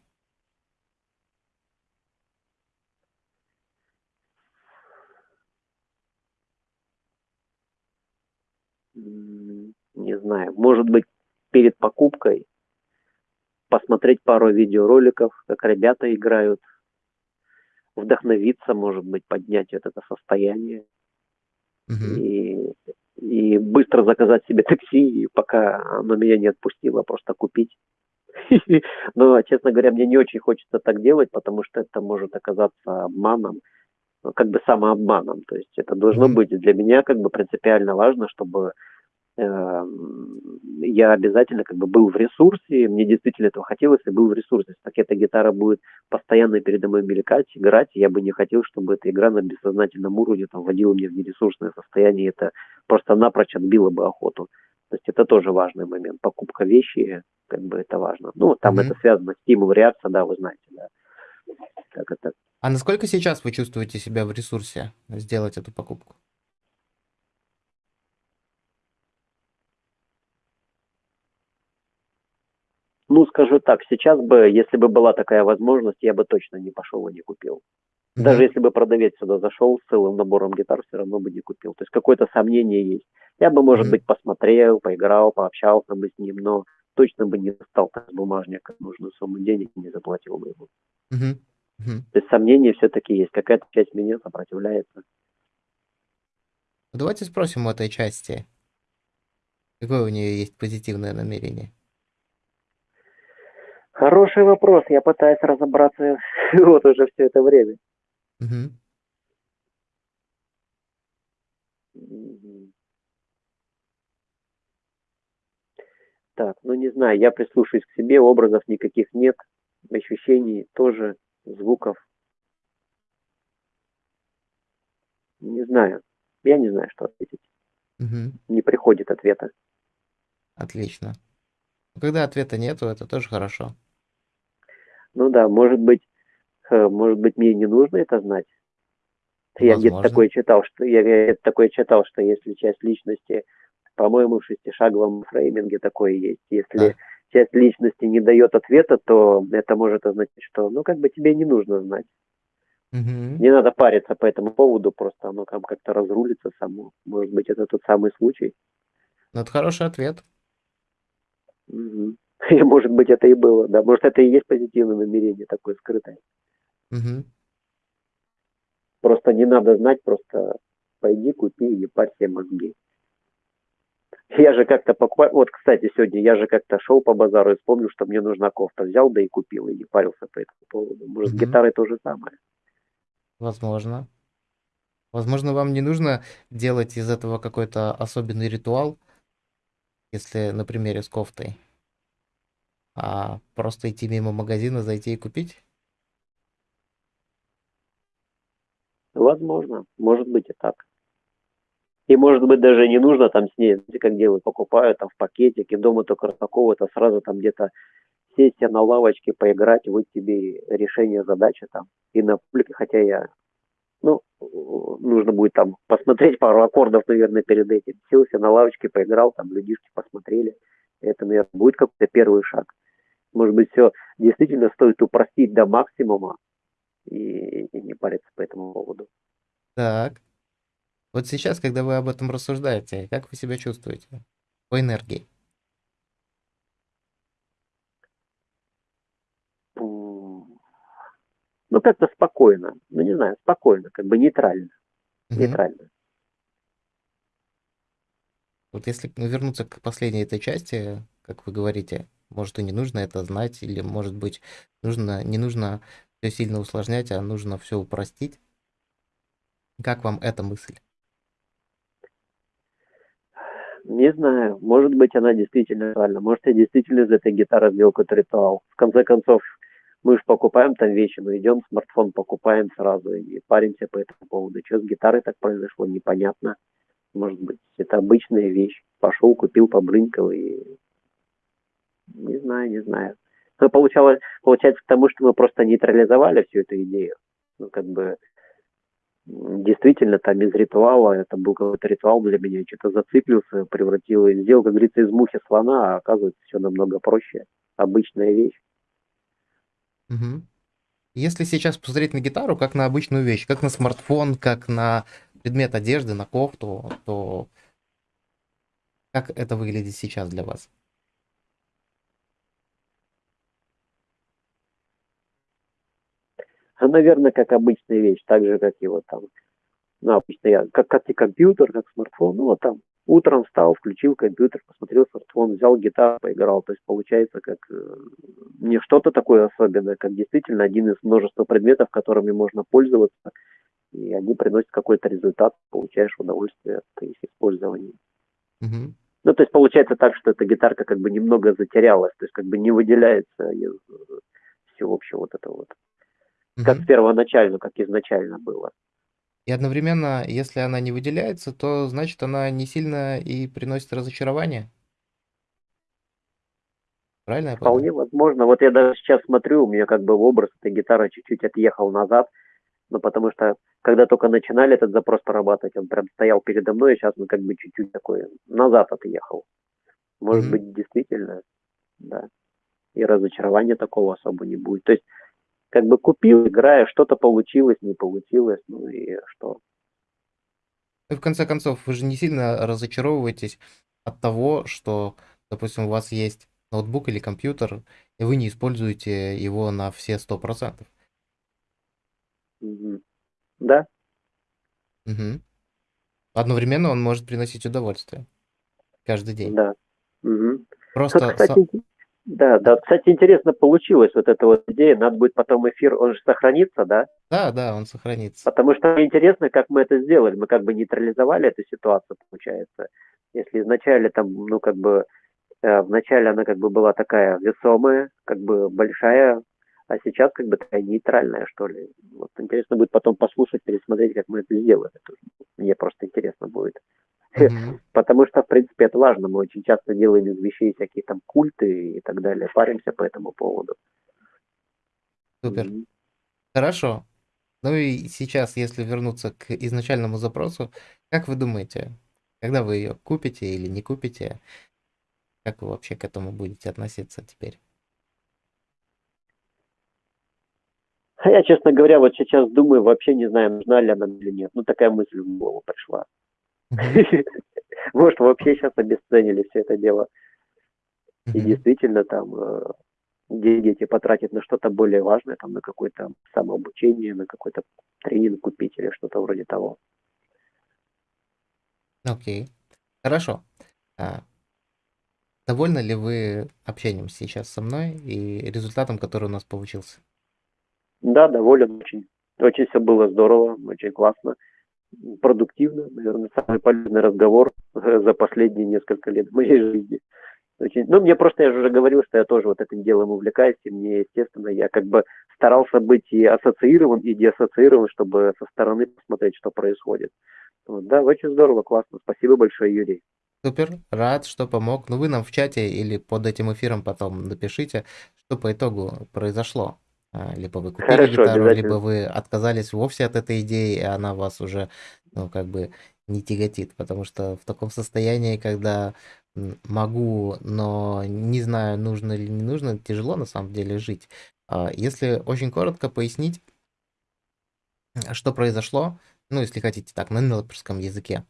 Не знаю, может быть, перед покупкой посмотреть пару видеороликов, как ребята играют, вдохновиться, может быть, поднять вот это состояние Мгм. и, и быстро заказать себе такси, пока оно меня не отпустило, просто купить. [LAUGHS] Но, честно говоря, мне не очень хочется так делать, потому что это может оказаться обманом, как бы самообманом. То есть это должно быть для меня как бы принципиально важно, чтобы я обязательно как бы был в ресурсе, мне действительно этого хотелось, и был в ресурсе. Так эта гитара будет постоянно передо мной мелькать, играть, я бы не хотел, чтобы эта игра на бессознательном уровне там вводила меня в нересурсное состояние, это просто напрочь отбило бы охоту. То есть это тоже важный момент. Покупка вещи, как бы это важно. Ну, там Мгм. это связано, стимул, реакция, да, вы знаете, да. Как это А насколько сейчас вы чувствуете себя в ресурсе сделать эту покупку? Ну, скажу так, сейчас бы, если бы была такая возможность, я бы точно не пошел и не купил. Даже Мгм. если бы продавец сюда зашел с целым набором гитар, все равно бы не купил. То есть какое-то сомнение есть. Я бы, может Мгм. быть, посмотрел, поиграл, пообщался бы с ним, но точно бы не так с бумажника нужную сумму денег и не заплатил бы ему. Мгм. Мгм. То есть сомнения все-таки есть. Какая-то часть меня сопротивляется. Давайте спросим у этой части, какое у нее есть позитивное намерение. Хороший вопрос. Я пытаюсь разобраться [LAUGHS] вот уже все это время. Мгм. Так, ну не знаю, я прислушаюсь к себе, образов никаких нет, ощущений тоже, звуков. Не знаю. Я не знаю, что ответить. Мгм. Не приходит ответа. Отлично. Когда ответа нету, это тоже хорошо. Ну да, может быть, может быть, мне не нужно это знать. Я где-то такое читал, что я где-то такое читал, что если часть личности, по-моему, в шестишаговом фрейминге такое есть. Если Да. часть личности не дает ответа, то это может означать, что ну как бы тебе не нужно знать. Мгм. Не надо париться по этому поводу, просто оно там как-то разрулится само. Может быть, это тот самый случай. Ну, это хороший ответ. Мгм. И может быть, это и было, да. Может, это и есть позитивное намерение такое скрытое. Мгм. Просто не надо знать, просто пойди купи и парь себе мозги. Я же как-то покупал, вот, кстати, сегодня я же как-то шел по базару и вспомнил, что мне нужна кофта. Взял, да и купил, и не парился по этому поводу. Может, с Мгм. гитарой то же самое. Возможно. Возможно, вам не нужно делать из этого какой-то особенный ритуал, если на примере с кофтой, а просто идти мимо магазина, зайти и купить. Возможно, может быть и так. И может быть даже не нужно там с ней, как делают, покупают там в пакетике, дома только а сразу там где-то сесть на лавочке, поиграть, вот тебе решение задачи там. И на публике, хотя я, ну, нужно будет там посмотреть пару аккордов, наверное, перед этим. Сел себе на лавочке, поиграл, там людишки посмотрели. Это, наверное, будет какой-то первый шаг. Может быть, все действительно стоит упростить до максимума и, и не париться по этому поводу. Так. Вот сейчас, когда вы об этом рассуждаете, как вы себя чувствуете? По энергии. Ну, как-то спокойно. Ну, не знаю, спокойно, как бы нейтрально. Мгм. Нейтрально. Вот если ну, вернуться к последней этой части, как вы говорите, может и не нужно это знать, или может быть нужно, не нужно все сильно усложнять, а нужно все упростить. Как вам эта мысль? Не знаю, может быть, она действительно правильно. Может, я действительно из этой гитары сделал какой-то ритуал. В конце концов, мы же покупаем там вещи, мы идем, смартфон покупаем сразу и паримся по этому поводу. Что с гитарой так произошло, непонятно. Может быть, это обычная вещь. Пошел, купил, побрынкал и... Не знаю, не знаю. Но получалось, получается к тому, что мы просто нейтрализовали всю эту идею. Ну, как бы, действительно, там из ритуала, это был какой-то ритуал для меня, что-то зациклился, превратил, сделал, как говорится, из мухи слона, а оказывается, все намного проще. Обычная вещь. Мгм. Если сейчас посмотреть на гитару как на обычную вещь, как на смартфон, как на предмет одежды, на кофту, то как это выглядит сейчас для вас? А, наверное, как обычная вещь, так же, как и вот там, ну, обычно я, как, как и компьютер, как смартфон, ну, вот там, утром встал, включил компьютер, посмотрел смартфон, взял гитару, поиграл, то есть получается, как э, не что-то такое особенное, как действительно один из множества предметов, которыми можно пользоваться, и они приносят какой-то результат, получаешь удовольствие от их использования. Мгм. Ну, то есть получается так, что эта гитарка как бы немного затерялась, то есть как бы не выделяется из э, всего общего вот этого вот. Как первоначально, как изначально было. И одновременно, если она не выделяется, то значит она не сильно и приносит разочарование. Правильно я? Вполне возможно. Вот я даже сейчас смотрю, у меня как бы образ этой гитары чуть-чуть отъехал назад, ну, потому что когда только начинали этот запрос прорабатывать, он прям стоял передо мной, и сейчас он как бы чуть-чуть такой назад отъехал. Может Мгм. быть, действительно, да. И разочарования такого особо не будет. То есть, как бы купил, играя, что-то получилось, не получилось, ну и что. И в конце концов, вы же не сильно разочаровываетесь от того, что, допустим, у вас есть ноутбук или компьютер, и вы не используете его на все 100%. Мгм. Да, Мгм. Одновременно он может приносить удовольствие каждый день. да. Вот, Просто кстати, са- инте- Да, да. Кстати, интересно получилось вот эта вот идея. Надо будет потом эфир, он же сохранится, да? Да, да, он сохранится. Потому что интересно, как мы это сделали. Мы как бы нейтрализовали эту ситуацию, получается. Если изначально там, ну, как бы, э, вначале она как бы была такая весомая, как бы большая, а сейчас как бы такая нейтральная, что ли. Вот интересно будет потом послушать, пересмотреть, как мы это сделали. Мне просто интересно будет. Мгм. [LAUGHS] Потому что, в принципе, это важно. Мы очень часто делаем из вещей всякие там культы и так далее. Паримся по этому поводу. Супер. Мгм. Хорошо. Ну и сейчас, если вернуться к изначальному запросу, как вы думаете, когда вы ее купите или не купите, как вы вообще к этому будете относиться теперь? А я, честно говоря, вот сейчас думаю, вообще не знаю, нужна ли она или нет. Ну, такая мысль в голову пришла. Может, вообще сейчас обесценили все это дело. И действительно там э, деньги эти потратить на что-то более важное, там на какое-то самообучение, на какой-то тренинг купить или что-то вроде того. Окей. Хорошо. А, довольны ли вы общением сейчас со мной и результатом, который у нас получился? Да, доволен очень. Очень все было здорово, очень классно, продуктивно. Наверное, самый полезный разговор э, за последние несколько лет моей жизни. Очень... Ну, мне просто, я же уже говорил, что я тоже вот этим делом увлекаюсь, и мне, естественно, я как бы старался быть и ассоциирован, и деассоциирован, чтобы со стороны посмотреть, что происходит. Вот, да, очень здорово, классно. Спасибо большое, Юрий. Супер, рад, что помог. Ну, вы нам в чате или под этим эфиром потом напишите, что по итогу произошло. А, Либо вы купили Хорошо, гитару, либо вы отказались вовсе от этой идеи, и она вас уже, ну, как бы не тяготит. Потому что в таком состоянии, когда могу, но не знаю, нужно или не нужно, тяжело на самом деле жить. А, Если очень коротко пояснить, что произошло, ну, если хотите так, на нелперском языке,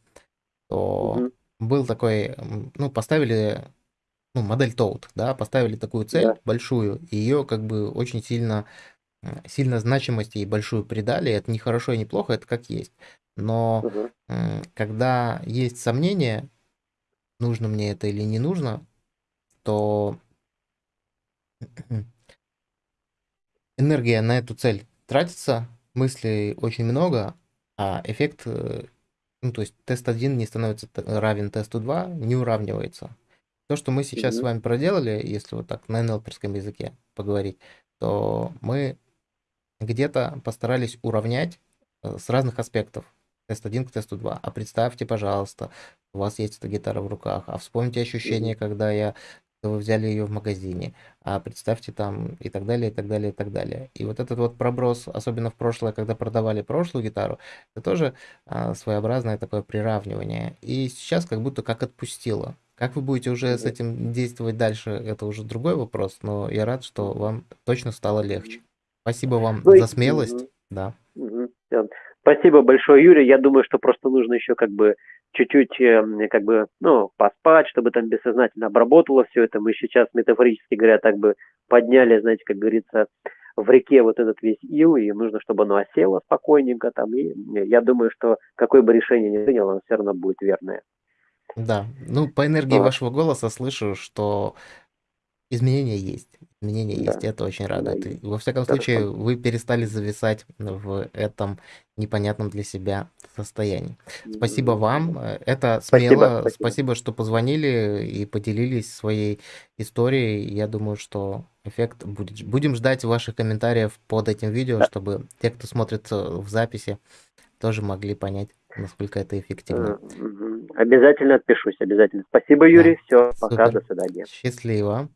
то Мгм. был такой, ну, поставили, ну, модель Toad, да, поставили такую цель Да. большую, и ее как бы очень сильно, сильно значимость ей большую придали. Это не хорошо и не плохо, это как есть. Но м, когда есть сомнения, нужно мне это или не нужно, то [CLEARS THROAT] энергия на эту цель тратится, мыслей очень много, а эффект, э, ну, то есть тест 1 не становится равен тесту 2, не уравнивается. То, что мы сейчас с Мгм. вами проделали, если вот так на НЛПерском языке поговорить, то мы где-то постарались уравнять э, с разных аспектов. Тест 1 к тесту 2. А представьте, пожалуйста, у вас есть эта гитара в руках, а вспомните ощущение, когда я когда вы взяли ее в магазине, а представьте там и так далее, и так далее, и так далее. И вот этот вот проброс, особенно в прошлое, когда продавали прошлую гитару, это тоже а, своеобразное такое приравнивание. И сейчас как будто как отпустило. Как вы будете уже с этим действовать дальше, это уже другой вопрос, но я рад, что вам точно стало легче. Спасибо вам Ну за смелость. мгм. Да. Всё. Спасибо большое, Юрий. Я думаю, что просто нужно еще как бы чуть-чуть э, как бы, ну, поспать, чтобы там бессознательно обработало все это. Мы сейчас, метафорически говоря, так бы подняли, знаете, как говорится, в реке вот этот весь ил, и нужно, чтобы оно осело спокойненько там. И я думаю, что какое бы решение ни принял, оно все равно будет верное. Да. Ну, по энергии Вот. вашего голоса слышу, что изменения есть. Изменения Да. есть. Это очень Да. радует. И, во всяком Хорошо. случае, вы перестали зависать в этом непонятном для себя состоянии. Спасибо вам. Э, Это Спасибо, смело. спасибо. Спасибо, что позвонили и поделились своей историей. Я думаю, что эффект будет. Будем ждать ваших комментариев под этим видео, Да. чтобы те, кто смотрит э, в записи, тоже могли понять, насколько это эффективно. Обязательно отпишусь, обязательно. Спасибо, Да, Юрий. Все, пока, супер. до свидания. Счастливо.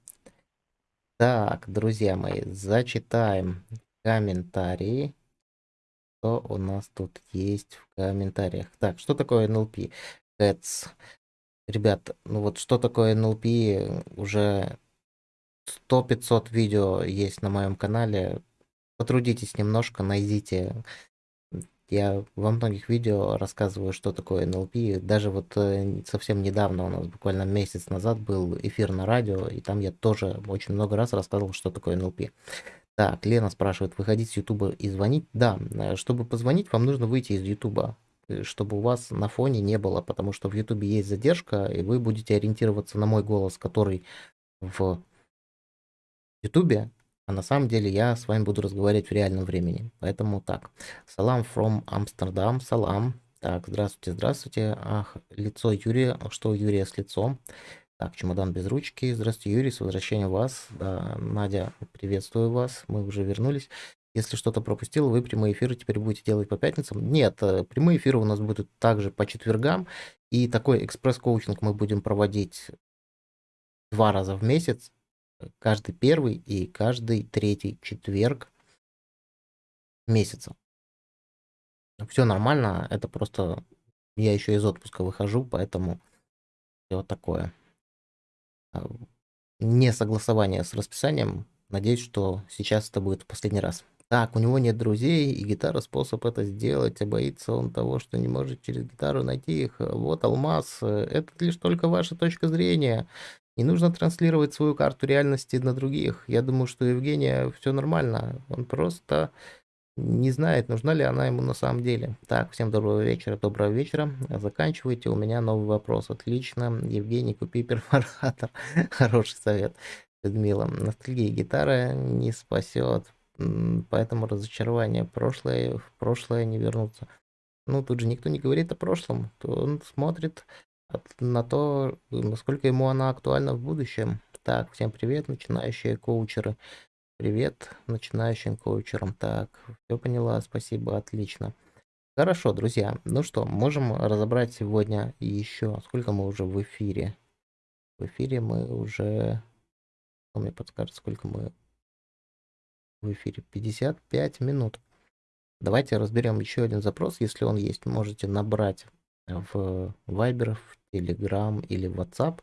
Так, друзья мои, зачитаем комментарии. Что у нас тут есть в комментариях? Так, что такое NLP? Cats. Ребят, ну вот что такое NLP? Уже 100-500 видео есть на моем канале. Потрудитесь немножко, найдите. Я во многих видео рассказываю, что такое NLP. Даже вот э, совсем недавно, у нас буквально месяц назад был эфир на радио, и там я тоже очень много раз рассказывал, что такое NLP. Так, Лена спрашивает, выходить с Ютуба и звонить? Да, э, чтобы позвонить, вам нужно выйти из Ютуба, э, чтобы у вас на фоне не было, потому что в Ютубе есть задержка, и вы будете ориентироваться на мой голос, который в Ютубе, а на самом деле я с вами буду разговаривать в реальном времени. Поэтому так. Салам from Амстердам. Салам. Так, здравствуйте, здравствуйте. Ах, лицо Юрия. Что у Юрия с лицом? Так, чемодан без ручки. Здравствуйте, Юрий, с возвращением вас. Да, Надя, приветствую вас. Мы уже вернулись. Если что-то пропустил, вы прямые эфиры теперь будете делать по пятницам. Нет, э, прямые эфиры у нас будут также по четвергам. И такой экспресс-коучинг мы будем проводить два раза в месяц каждый первый и каждый третий четверг месяца. Все нормально, это просто я еще из отпуска выхожу, поэтому все такое. А, не согласование с расписанием. Надеюсь, что сейчас это будет в последний раз. Так, у него нет друзей, и гитара способ это сделать, а боится он того, что не может через гитару найти их. Вот алмаз, это лишь только ваша точка зрения. Не нужно транслировать свою карту реальности на других. Я думаю, что Евгения все нормально. Он просто не знает, нужна ли она ему на самом деле. Так, всем доброго вечера, доброго вечера. Заканчивайте, у меня новый вопрос. Отлично. Евгений, купи [LAUGHS] перфоратор. Хороший совет. Людмила, ностальгия гитара не спасет, поэтому разочарование прошлое, в прошлое не вернуться. Ну, тут же никто не говорит о прошлом, он смотрит на то, насколько ему она актуальна в будущем. Так, всем привет, начинающие коучеры. Привет начинающим коучерам. Так, все поняла, спасибо, отлично. Хорошо, друзья. Ну что, можем разобрать сегодня еще. Сколько мы уже в эфире? В эфире мы уже... Кто мне подскажет, сколько мы в эфире? 55 минут. Давайте разберем еще один запрос, если он есть. Можете набрать в Viber, в Telegram или в WhatsApp.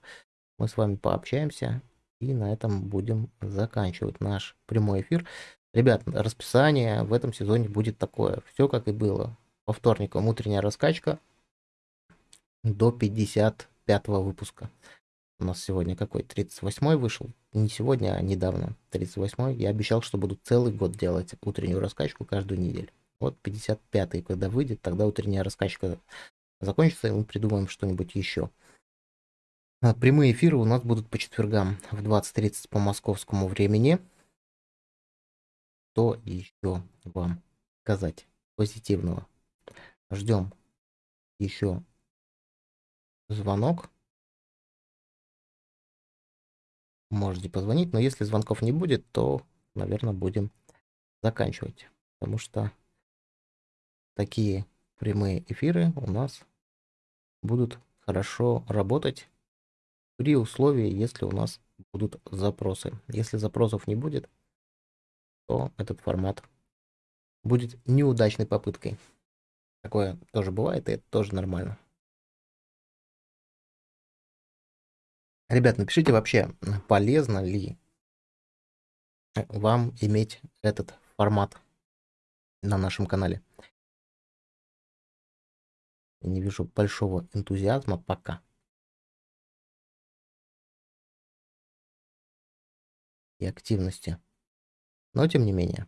Мы с вами пообщаемся и на этом будем заканчивать наш прямой эфир. Ребят, расписание в этом сезоне будет такое. Все как и было. По вторникам утренняя раскачка до 55 выпуска. У нас сегодня какой? 38 вышел? Не сегодня, а недавно. 38 Я обещал, что буду целый год делать утреннюю раскачку каждую неделю. Вот 55 когда выйдет, тогда утренняя раскачка закончится, и мы придумаем что-нибудь еще. А, прямые эфиры у нас будут по четвергам в 20.30 по московскому времени. Что еще вам сказать позитивного? Ждем еще звонок. Можете позвонить, но если звонков не будет, то, наверное, будем заканчивать. Потому что такие прямые эфиры у нас будут хорошо работать при условии, если у нас будут запросы. Если запросов не будет, то этот формат будет неудачной попыткой. Такое тоже бывает, и это тоже нормально. Ребят, напишите вообще, полезно ли вам иметь этот формат на нашем канале. Не вижу большого энтузиазма пока. И активности. Но тем не менее.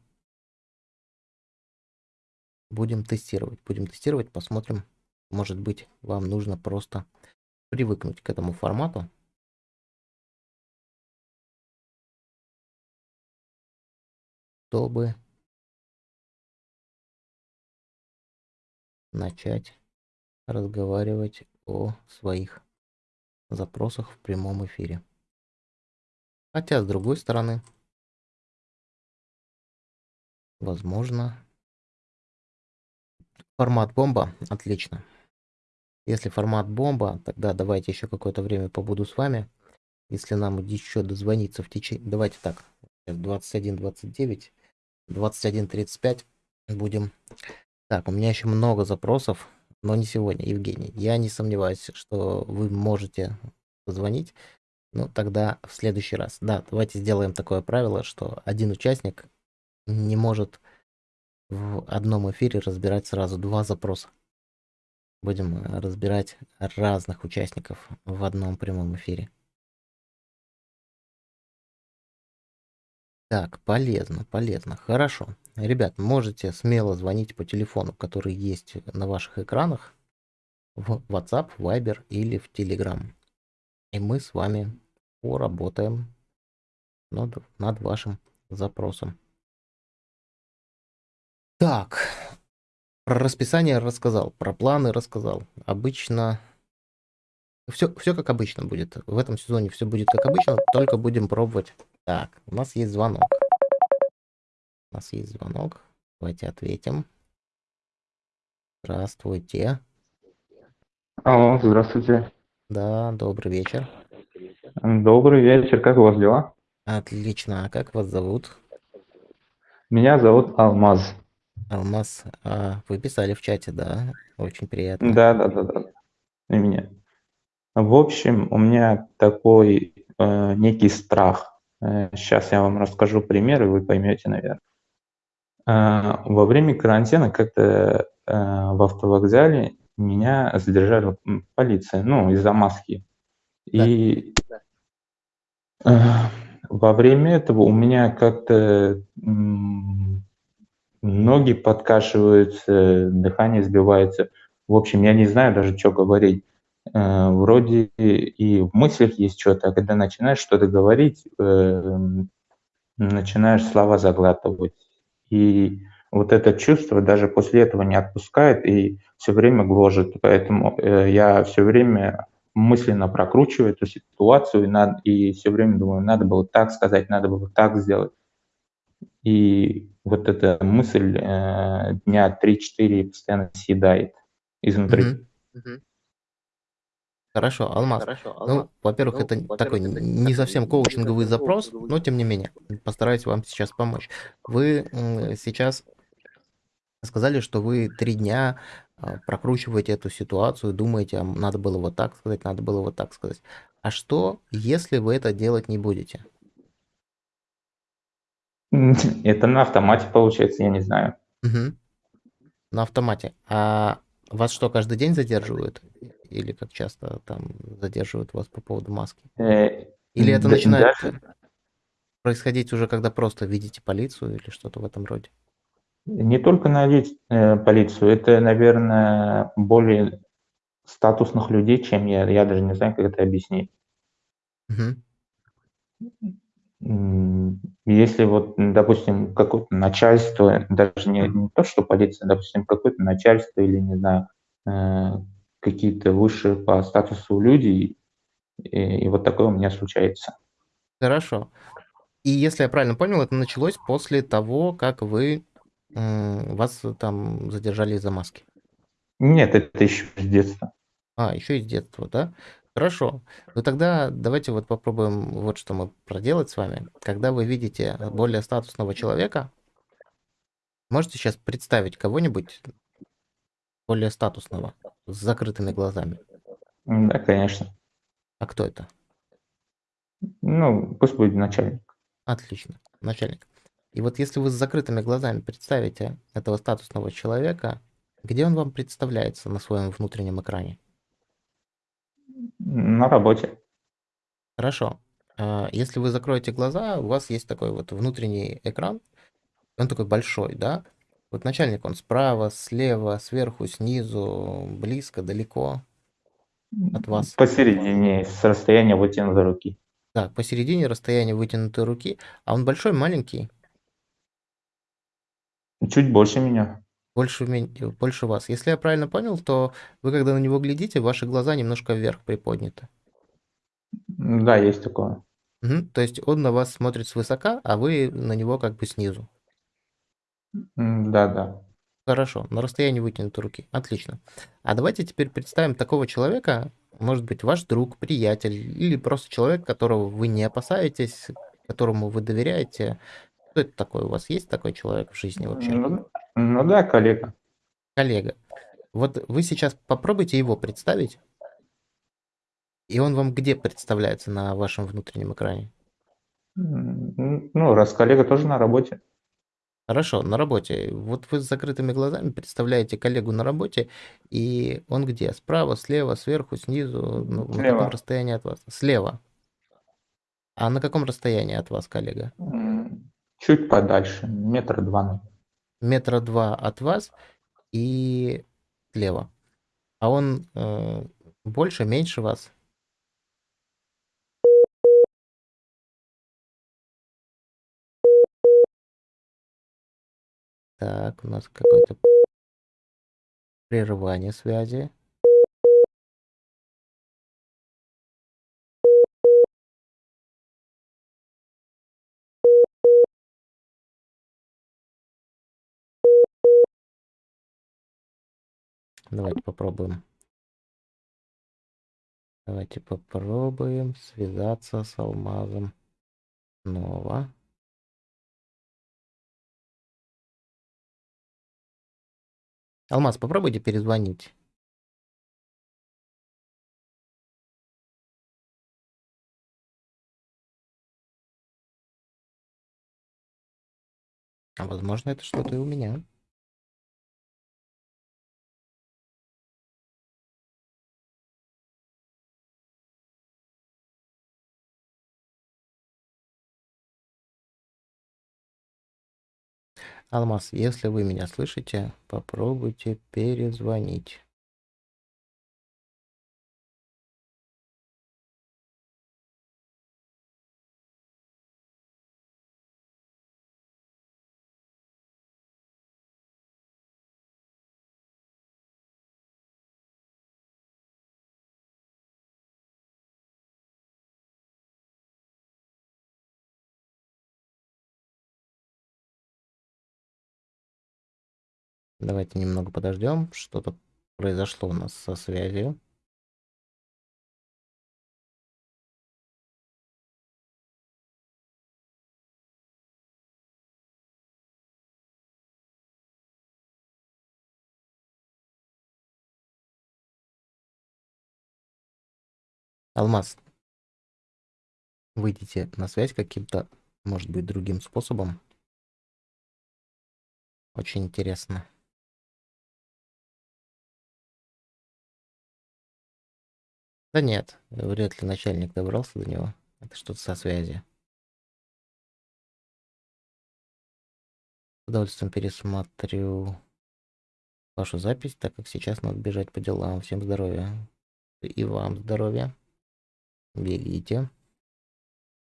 Будем тестировать. Будем тестировать, посмотрим. Может быть, вам нужно просто привыкнуть к этому формату. Чтобы начать разговаривать о своих запросах в прямом эфире. Хотя, с другой стороны, возможно, формат бомба отлично. Если формат бомба, тогда давайте еще какое-то время побуду с вами. Если нам еще дозвониться в течение... Давайте так, 21.29, 21.35 будем... Так, у меня еще много запросов но не сегодня, Евгений. Я не сомневаюсь, что вы можете позвонить. Ну, тогда в следующий раз. Да, давайте сделаем такое правило, что один участник не может в одном эфире разбирать сразу два запроса. Будем э, разбирать разных участников в одном прямом эфире. Так, полезно, полезно. Хорошо. Ребят, можете смело звонить по телефону, который есть на ваших экранах, в WhatsApp, Viber или в Telegram. И мы с вами поработаем над, над вашим запросом. Так, про расписание рассказал, про планы рассказал. Обычно все, все как обычно будет. В этом сезоне все будет как обычно, только будем пробовать. Так, у нас есть звонок. У нас есть звонок. Давайте ответим. Здравствуйте. Алло, здравствуйте. Да, добрый вечер. Добрый вечер, как у вас дела? Отлично. А как вас зовут? Меня зовут Алмаз. Алмаз. А, вы писали в чате, да? Очень приятно. Да, да, да, да. И меня. В общем, у меня такой э, некий страх. Э, сейчас я вам расскажу пример, и вы поймете, наверное. Э, во время карантина как-то э, в автовокзале меня задержали полиция, ну, из-за маски. Да. И э, во время этого у меня как-то ноги подкашиваются, дыхание сбивается. В общем, я не знаю даже, что говорить. Э, вроде и в мыслях есть что-то, а когда начинаешь что-то говорить, э, начинаешь слова заглатывать. И вот это чувство даже после этого не отпускает и все время гложет. Поэтому э, я все время мысленно прокручиваю эту ситуацию и, надо, и все время думаю, надо было так сказать, надо было так сделать. И вот эта мысль э, дня 3-4 постоянно съедает изнутри. Мгм. Хорошо, Алмаз. Ну, во-первых, это такой не совсем коучинговый запрос, но тем не менее, постараюсь вам сейчас помочь. Вы сейчас сказали, что вы три дня а, прокручиваете эту ситуацию, думаете, а надо было вот так сказать, надо было вот так сказать. А что, если вы это делать не будете? [LAUGHS] Это на автомате получается, я не знаю. Мгм. На автомате. А вас что, каждый день задерживают? Или как часто там задерживают вас по поводу маски? Э, Или это начинает происходить уже, когда просто видите полицию или что-то в этом роде? Не только налить э, полицию, это, наверное, более статусных людей, чем я. Я даже не знаю, как это объяснить. М, Если вот, допустим, какое-то начальство, даже не, не то, что полиция, допустим, какое-то начальство или, не знаю, э, какие-то высшие по статусу люди, и, и вот такое у меня случается. Хорошо. И если я правильно понял, это началось после того, как вы м, вас там задержали из-за маски. Нет, это еще с детства. А, еще из детства, да? Хорошо. Ну тогда давайте вот попробуем вот что мы проделать с вами. Когда вы видите более статусного человека, можете сейчас представить кого-нибудь более статусного, с закрытыми глазами. Да, конечно. А кто это? Ну, пусть будет начальник. Отлично, начальник. И вот если вы с закрытыми глазами представите этого статусного человека, где он вам представляется на своем внутреннем экране? На работе. Хорошо. А, Если вы закроете глаза, у вас есть такой вот внутренний экран, он такой большой, да? Вот начальник, он справа, слева, сверху, снизу, близко, далеко от вас. Посередине, с расстояния вытянутой руки. Так, посередине расстояние вытянутой руки, а он большой, маленький, Чуть больше меня. больше, больше вас. Если я правильно понял, то вы, когда на него глядите, ваши глаза немножко вверх приподняты. Да, есть такое. Мгм. То есть он на вас смотрит свысока, а вы на него как бы снизу. М, Да, да. Хорошо, на расстоянии вытянутой руки. Отлично. А давайте теперь представим такого человека, может быть, ваш друг, приятель, или просто человек, которого вы не опасаетесь, которому вы доверяете. Кто это такой? У вас есть такой человек в жизни вообще? Ну, ну да, коллега. Коллега. Вот вы сейчас попробуйте его представить, и он вам где представляется на вашем внутреннем экране? М, Ну, раз коллега тоже на работе. Хорошо, на работе. Вот вы с закрытыми глазами представляете коллегу на работе, и он где? Справа, слева, сверху, снизу? Ну, на каком Слева. расстоянии от вас? Слева. А на каком расстоянии от вас, коллега? М, Чуть подальше, метра два. наверное. Метра два от вас и слева. А он э, больше, меньше вас? Так, у нас какое-то прерывание связи. Давайте попробуем. Давайте попробуем связаться с алмазом снова. Алмаз, попробуйте перезвонить. А возможно, это что-то и у меня. Алмаз, если вы меня слышите, попробуйте перезвонить. Давайте немного подождем. Что-то произошло у нас со связью. Алмаз, выйдите на связь каким-то, может быть, другим способом. Очень интересно. Да нет, вряд ли начальник добрался до него. Это что-то со связи. С удовольствием пересмотрю вашу запись, так как сейчас надо бежать по делам. Всем здоровья. И вам здоровья. Бегите.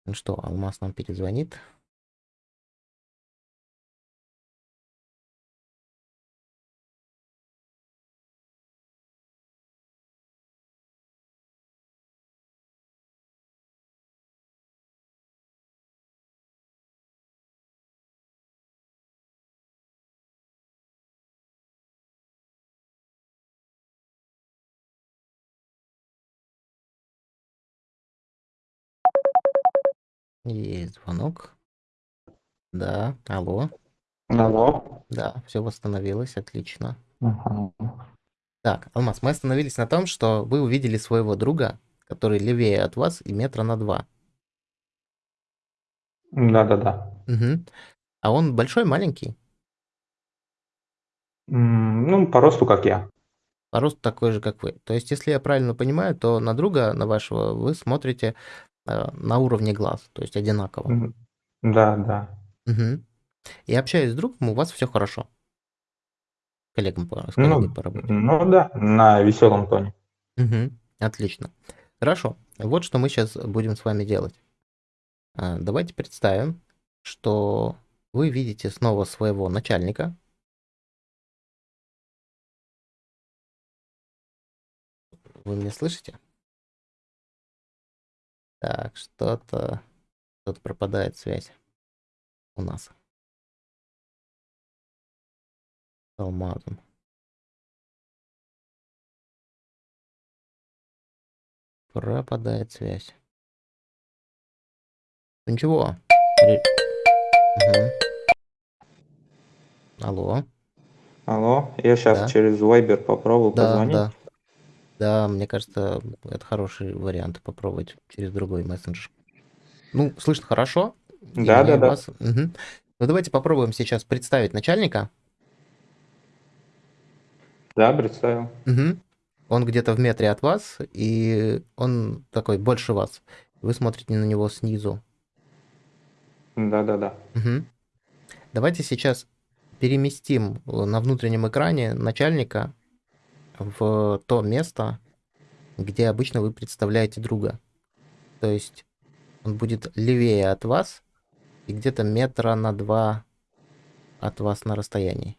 Ну что, Алмаз нам перезвонит. Есть звонок. Да, алло. Алло. Да, все восстановилось, отлично. Ага. Так, Алмаз, мы остановились на том, что вы увидели своего друга, который левее от вас и метра на два. Да-да-да. Угу. А он большой, маленький? М, Ну, по росту, как я. По росту такой же, как вы. То есть, если я правильно понимаю, то на друга, на вашего, вы смотрите э, на уровне глаз, то есть одинаково. М, Да, да. Угу. И общаясь с другом, у вас все хорошо. Коллегам по, с коллегой Ну, по работе. ну да, на веселом тоне. Угу. Отлично. Хорошо. Вот что мы сейчас будем с вами делать. А, Давайте представим, что вы видите снова своего начальника. Вы меня слышите? Так, что-то что-то пропадает связь у нас. С алмазом. Пропадает связь. Ну Ничего. Ре- Мгм. Алло. Алло, я сейчас Да. через Viber попробую Да, позвонить. да. Да, мне кажется, это хороший вариант попробовать через другой мессенджер. Ну, слышно хорошо. Да, да, да. вас. Мгм. Ну, давайте попробуем сейчас представить начальника. Да, представил. Мгм. Он где-то в метре от вас, и он такой больше вас. Вы смотрите на него снизу. Да-да-да. Мгм. Давайте сейчас переместим э, на внутреннем экране начальника в то место, где обычно вы представляете друга. То есть он будет левее от вас и где-то метра на два от вас на расстоянии.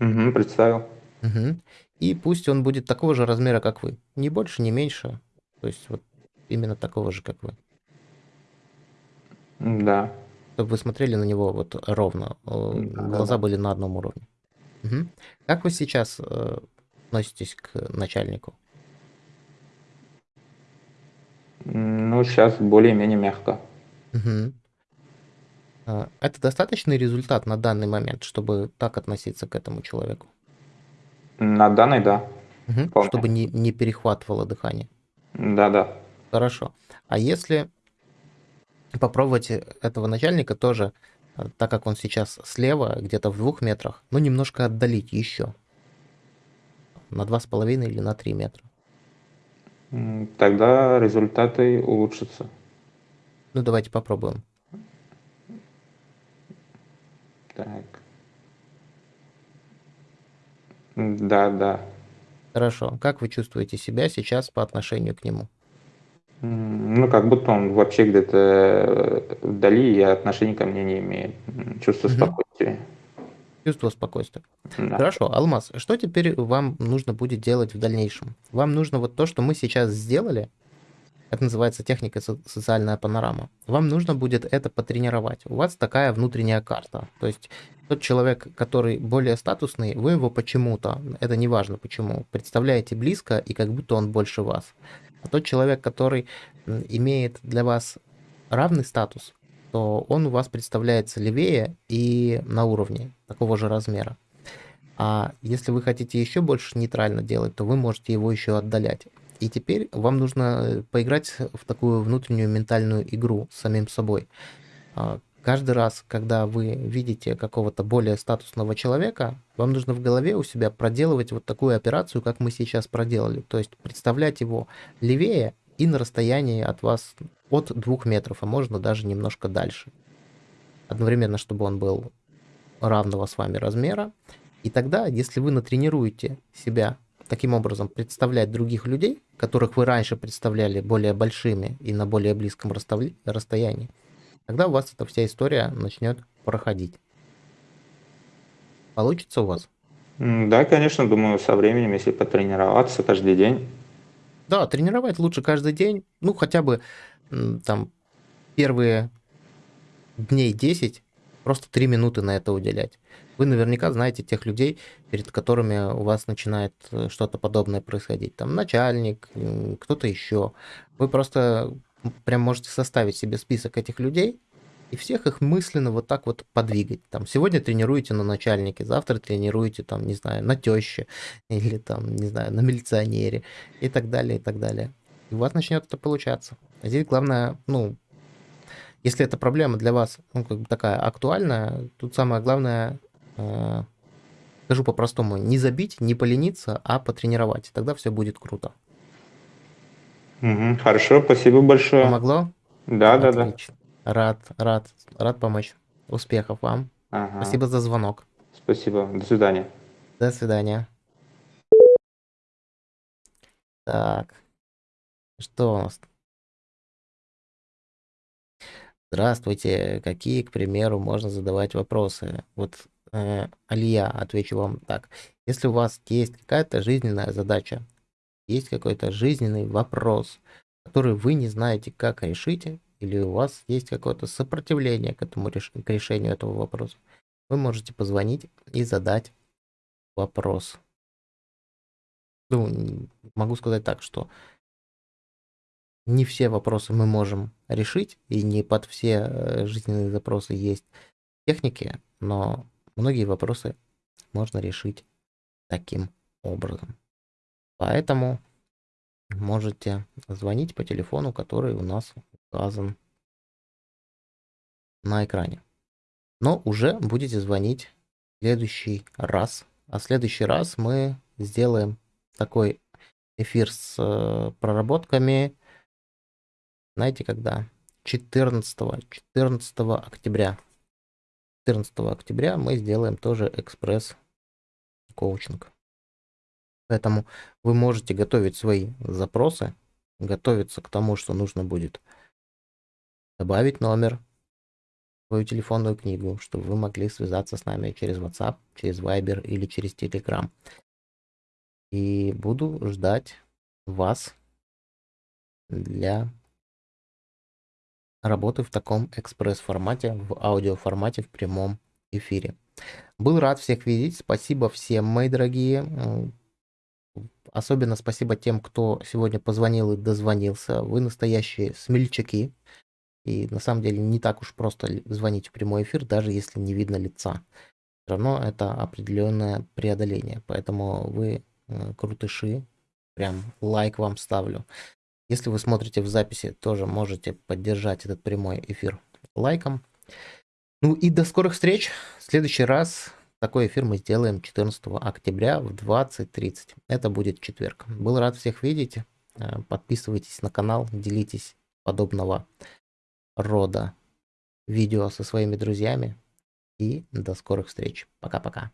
Угу, представил. Угу. И пусть он будет такого же размера, как вы. Ни больше, ни меньше. То есть вот именно такого же, как вы. Да. Чтобы вы смотрели на него вот ровно. э, Да, Глаза да. были на одном уровне. Мгм. Как вы сейчас э, относитесь к начальнику? Ну, сейчас более-менее мягко. А, Это достаточный результат на данный момент, чтобы так относиться к этому человеку? На данной, да. Вполне. Чтобы не, не перехватывало дыхание. Да-да. Хорошо. А если попробовать этого начальника тоже, э, так как он сейчас слева, где-то в двух метрах, ну, немножко отдалить еще. На два с половиной или на три метра. Тогда результаты улучшатся. Ну, давайте попробуем. Так. Да, да. Хорошо. Как вы чувствуете себя сейчас по отношению к нему? Ну, как будто он вообще где-то э, вдали и отношения ко мне не имеет. Чувство Мгм. спокойствия. Чувство спокойствия. Да. Хорошо, Алмаз, что теперь вам нужно будет делать в дальнейшем? Вам нужно вот то, что мы сейчас сделали, это называется техника со- социальная панорама. Вам нужно будет это потренировать. У вас такая внутренняя карта. То есть тот человек, который более статусный, вы его почему-то, это не важно почему, представляете близко и как будто он больше вас. А тот человек, который имеет для вас равный статус, то он у вас представляется левее и на уровне такого же размера. А если вы хотите еще больше нейтрально делать, то вы можете его еще отдалять. И теперь вам нужно э, поиграть в такую внутреннюю ментальную игру с самим собой. Каждый раз, когда вы видите какого-то более статусного человека, вам нужно в голове у себя проделывать вот такую операцию, как мы сейчас проделали. То есть представлять его левее и на расстоянии от вас от двух метров, а можно даже немножко дальше. Одновременно, чтобы он был равного с вами размера. И тогда, если вы натренируете себя таким образом представлять других людей, которых вы раньше представляли более большими и на более близком расстоянии, тогда у вас эта вся история начнет проходить. Получится у вас? Да, конечно, думаю, со временем, если потренироваться каждый день. Да, тренировать лучше каждый день, ну хотя бы там первые дней 10, просто 3 минуты на это уделять. Вы наверняка знаете тех людей, перед которыми у вас начинает э, что-то подобное происходить. Там начальник, кто-то еще. Вы просто прям можете составить себе список этих людей и всех их мысленно вот так вот подвигать. Там сегодня тренируете на начальнике, завтра тренируете там, не знаю, на теще или там, не знаю, на милиционере и так далее, и так далее. И у вас начнет это получаться. А Здесь главное, ну, если эта проблема для вас ну, как бы такая актуальная, тут самое главное, э, скажу по-простому, не забить, не полениться, а потренировать. Тогда все будет круто. Мгм, Хорошо, спасибо большое. Помогло? Да, да, да. Рад, рад, рад помочь. Успехов вам. Ага. Спасибо за звонок. Спасибо. До свидания. До свидания. Так. Что у нас? Здравствуйте. Какие, к примеру, можно задавать вопросы? Вот, э, Алия, отвечу вам так. Если у вас есть какая-то жизненная задача, есть какой-то жизненный вопрос, который вы не знаете, как решить, или у вас есть какое-то сопротивление к этому к решению этого вопроса, вы можете позвонить и задать вопрос. Ну, могу сказать так, что не все вопросы мы можем решить, и не под все э, жизненные запросы есть техники, но многие вопросы можно решить таким образом. Поэтому можете звонить по телефону, который у нас указан на экране. Но уже будете звонить в следующий раз. А в следующий раз мы сделаем такой эфир с э, проработками. Знаете, когда? 14, 14 октября. 14 октября мы сделаем тоже экспресс-коучинг. Поэтому вы можете готовить свои запросы, готовиться к тому, что нужно будет добавить номер в свою телефонную книгу, чтобы вы могли связаться с нами через WhatsApp, через Viber или через Telegram. И буду ждать вас для работы в таком экспресс-формате, в аудиоформате в прямом эфире. Был рад всех видеть. Спасибо всем, мои дорогие. Особенно спасибо тем, кто сегодня позвонил и дозвонился. Вы настоящие смельчаки. И на самом деле не так уж просто звонить в прямой эфир, даже если не видно лица. Все равно это определенное преодоление. Поэтому вы э, крутыши. Прям лайк вам ставлю. Если вы смотрите в записи, тоже можете поддержать этот прямой эфир лайком. Ну и до скорых встреч. В следующий раз такой эфир мы сделаем 14 октября в 20.30. Это будет четверг. Был рад всех видеть. Э, подписывайтесь на канал, делитесь подобного рода видео со своими друзьями. И до скорых встреч. Пока-пока.